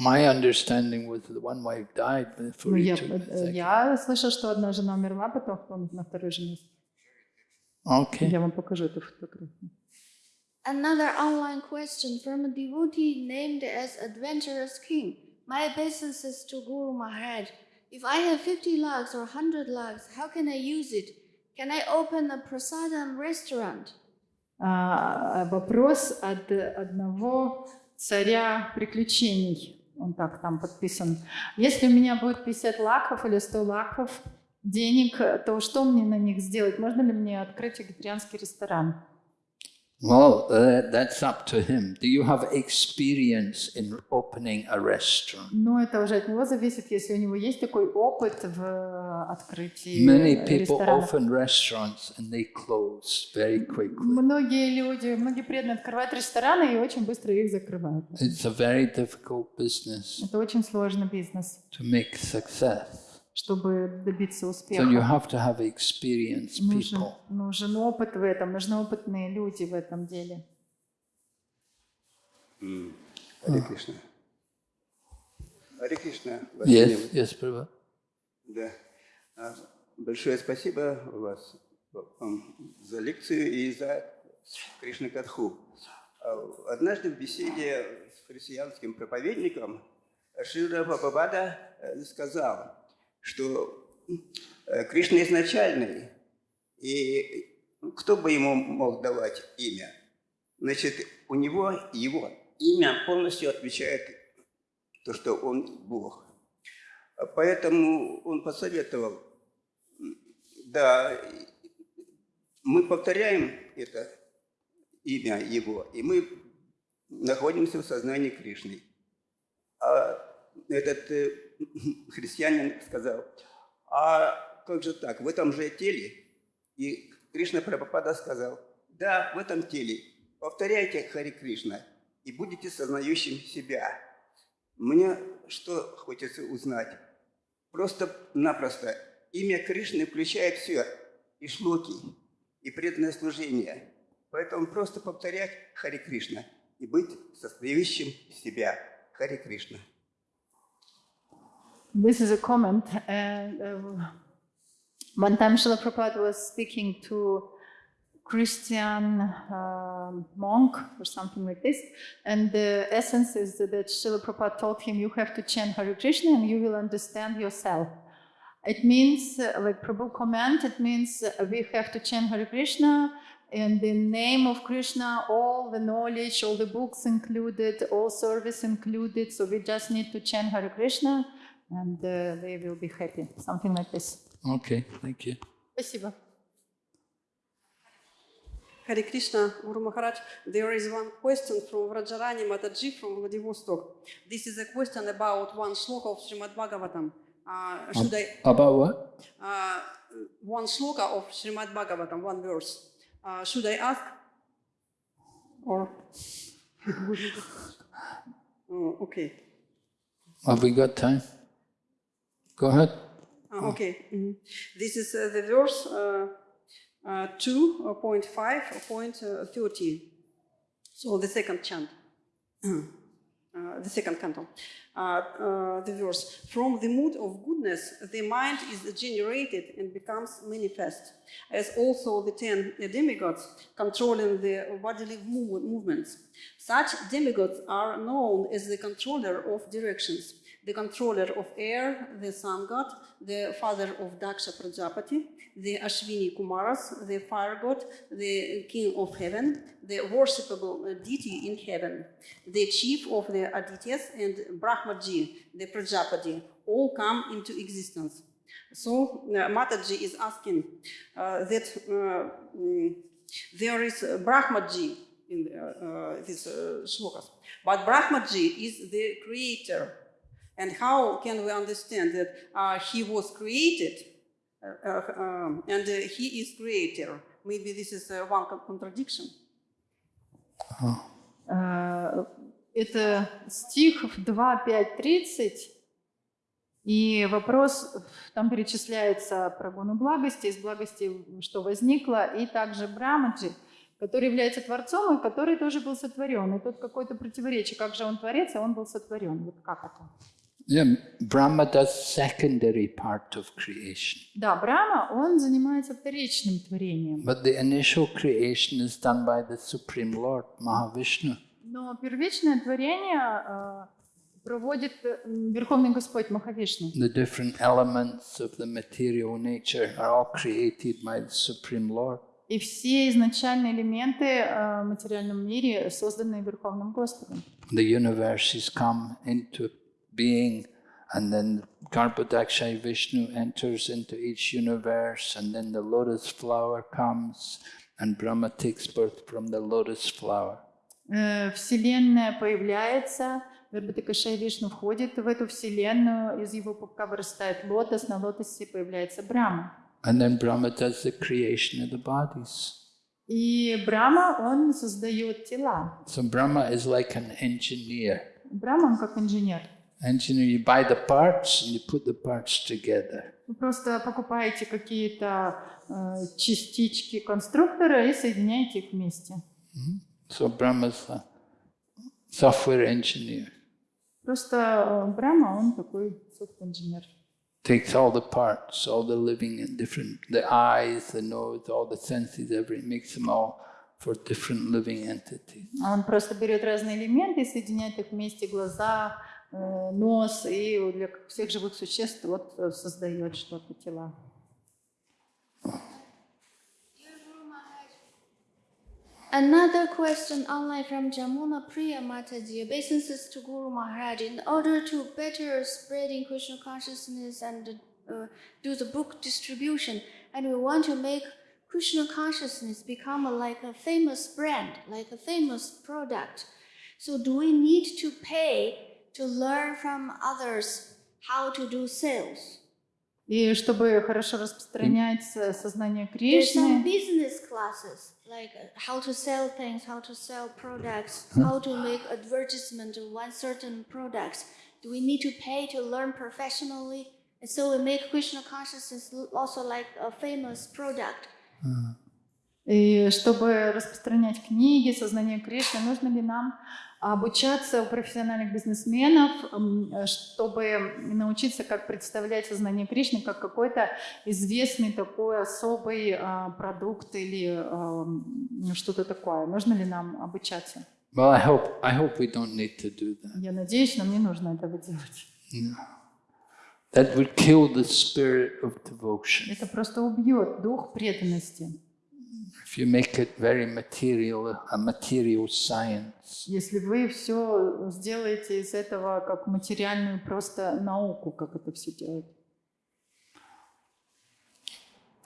My understanding was that one wife died before Ну, he took the э, second. я слышал, что одна жена умерла, потом он на второй жене. Okay. Я вам покажу эту фотографию. Another online question from a devotee named as Adventurous King. My obeisances to Guru Maharaj. If I have 50 lakhs or 100 lakhs, how can I use it? Can I open a prasadam restaurant? А, вопрос от одного царя приключений. Он так там подписан. Если у меня будет 50 лаков или 100 лаков денег, то что мне на них сделать? Можно ли мне открыть вегетарианский ресторан? Well, uh, that's up to him. Do you have experience in opening a restaurant? Но это уже от него зависит, если у него есть такой опыт в открытии Many people ресторанов. open restaurants and they close very quickly. Многие люди, многие преданные открывают рестораны и очень быстро их закрывают. It's a very difficult business Это очень сложный бизнес, to make success. Чтобы добиться So успеха. you have to have experienced Нужен, people. нужен опыт в этом, нужны опытные люди в этом деле. Харе Кришна. Харе Кришна. Yes, yes, Prabhu. Да. А, Большое спасибо вас за лекцию и за Кришна Катху. А, Однажды в беседе с христианским проповедником Шира Бабабада э, сказал, что э, Кришна изначальный, и кто бы ему мог давать имя? Значит, у него его имя полностью отвечает то, что он Бог. Поэтому он посоветовал, да, мы повторяем это имя его, и мы находимся в сознании Кришны. А этот э, христианин сказал, а как же так, в этом же теле? И Кришна Прабхупада сказал, да, в этом теле. Повторяйте Хари Кришна и будете сознающим себя. Мне что хочется узнать? Просто-напросто имя Кришны включает все, и шлоки, и преданное служение. Поэтому просто повторять Хари Кришна и быть сознающим себя. Хари Кришна. This is a comment. And uh, one time Srila Prabhupada was speaking to Christian uh, monk or something like this. And the essence is that Srila Prabhupada told him, you have to chant Hare Krishna and you will understand yourself. It means, uh, like Prabhu comment, it means uh, we have to chant Hare Krishna in the name of Krishna, all the knowledge, all the books included, all service included. So we just need to chant Hare Krishna and uh, they will be happy. Something like this. Okay, thank you. Спасибо. Hare Krishna, Guru Maharaj, there is one question from Vrajarani Mataji from Vladivostok. This is a question about one sloka of Srimad Bhagavatam. Uh, should I, About what? uh, one sloka of Srimad Bhagavatam, one verse. Uh, should I ask? Or? oh, okay. Have we got time? Go ahead. Ah, okay. mhm. This is uh, the verse uh, uh, 2.5.13. So the second chant. uh, the second canto, uh, uh, the verse, from the mood of goodness, the mind is generated and becomes manifest, as also the ten demigods controlling the bodily move- movements. Such demigods are known as the controller of directions, the controller of air, the sun god, the father of Daksha Prajapati, the Ashwini Kumaras, the fire god, the king of heaven, the worshipable uh, deity in heaven, the chief of the Adityas, and Brahmaji, the Prajapati, all come into existence. So uh, Mataji is asking uh, that uh, mm, there is Brahmaji in uh, uh, this uh, shlokas, but Brahmaji is the creator. And how can we understand that uh, he was created uh, uh, um, and uh, he is creator? Maybe this is uh, one con- contradiction. Э, Это стих 2, 5, 30. И вопрос, там перечисляется про гуну благости, из благости, что возникло, и также Брамаджи, который является Творцом и который тоже был сотворен. И тут какое-то противоречие, как же он Творец, а он был сотворен. Вот как это? Yeah, Brahma does secondary part of creation, Да, Брама, он занимается вторичным творением. but the initial creation is done by the Supreme Lord, Mahavishnu. Но первичное творение э, проводит э, Верховный Господь Махавишну. The different elements of the material nature are all created by the Supreme Lord. И все изначальные элементы э, в материальном мире созданы Верховным Господом. The universes come into being, and then Garbhodakshay Vishnu enters into each universe, and then the lotus flower comes, and Brahma takes birth from the lotus flower. Э, Вселенная появляется, Вербатакашай Вишну входит в эту вселенную, из его пупка вырастает лотос, на лотосе появляется Брахма. And then Brahma does the creation of the bodies. И Брахма, он создает тела. So Brahma is like an engineer. Брахма, он как инженер. Engineer, you buy the parts and you put the parts together. Вы просто покупаете какие-то э, частички конструктора и соединяете их вместе. So Brahma's a software engineer. Просто э, Брахма, он такой софт-инженер. Takes all the parts, all the living and different, the eyes, the nose, all the senses, everything, makes them all for different living entities. А Он просто берет разные элементы и соединяет их вместе, глаза, э, нос, и вот для всех живых существ вот э, создает что-то, тела. Another question online from Jamuna Priya Mataji. Obeisances to Guru Maharaj. In order to better spreading Krishna consciousness and uh, do the book distribution, and we want to make Krishna consciousness become a, like a famous brand, like a famous product. So, do we need to pay to learn from others how to do sales? И чтобы хорошо распространять э, сознание There's some Кришны, business classes like uh, how to sell things, how to sell products, how to make advertisement of one certain products. Do we need to pay to learn professionally? And so we make Krishna consciousness l- also like a famous product. и чтобы распространять книги, сознание Кришны, нужно ли нам обучаться у профессиональных бизнесменов, э, чтобы научиться, как представлять сознание Кришны как какой-то известный такой особый а, продукт или а, м, что-то такое. Нужно ли нам обучаться? Well, I hope, I hope we don't need to do that. Я надеюсь, нам не нужно этого делать. No. That would kill the spirit of devotion. Это просто убьет дух преданности. If you make it very material, a material science. Если вы все сделаете из этого как материальную просто науку, как это все делать.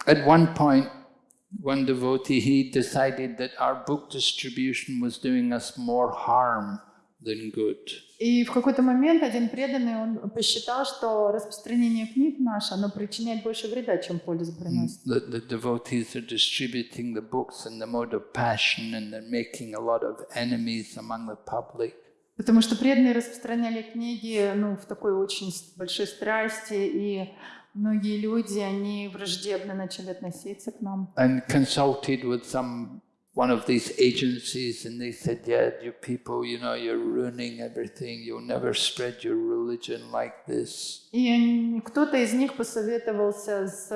At one point, one devotee, he decided that our book distribution was doing us more harm than good. И в какой-то момент один преданный, он посчитал, что распространение книг наше, оно причиняет больше вреда, чем пользы приносит. The, the devotees are distributing the books in the mode of passion and they're making a lot of enemies among the public. Потому что преданные распространяли книги ну, в такой очень большой страсти, и многие люди, они враждебно начали относиться к нам. And consulted with some one of these agencies and they said, yeah, you people, you know, you're ruining everything. You'll never spread your religion like this. И кто-то из них посоветовался с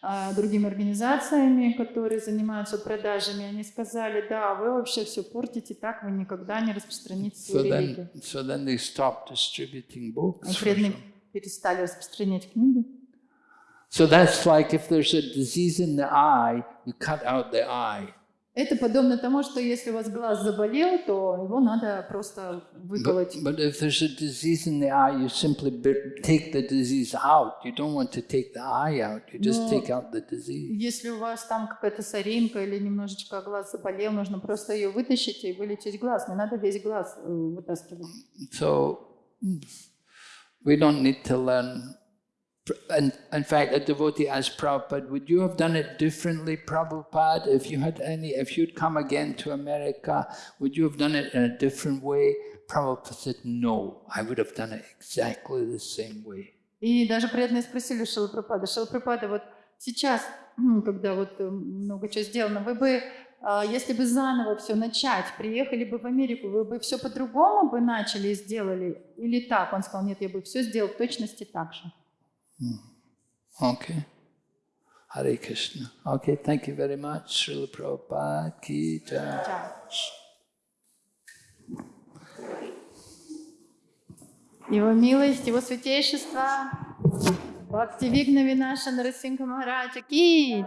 а, другими организациями, которые занимаются продажами. Они сказали, да, вы вообще все портите, так вы никогда не распространите So свою then, религию. so then they stopped distributing books. И for преданные some- перестали распространять книги. So that's like if there's a disease in the eye, you cut out the eye. Это подобно тому, что если у вас глаз заболел, то его надо просто выколоть. But, but if there's a disease in the eye, you simply bi- take the disease out. You don't want to take the eye out. You just No. take out the disease. Если у вас там какая-то соринка или немножечко глаз заболел, нужно просто ее вытащить и вылечить глаз. Не надо весь глаз э, вытаскивать. So we don't need to learn. And in fact, a devotee asked Prabhupada, would you have done it differently, Prabhupada, if you had any, if you'd come again to America, would you have done it in a different way? Prabhupada said, no, I would have done it exactly the same way. И даже преданные спросили Шила Прабхупада, Шила Прабхупада, вот сейчас, м, когда вот э, много чего сделано, вы бы, а, если бы заново все начать, приехали бы в Америку, вы бы все по-другому бы начали и сделали? Или так? Он сказал, нет, я бы все сделал в точности так же. Okay. Hare Krishna. Okay, thank you very much. Srila Prabhupada ki jai. Его милость, Его святейшество, Бхакти Вигна Винаша Нарасинха Махараджа Ки.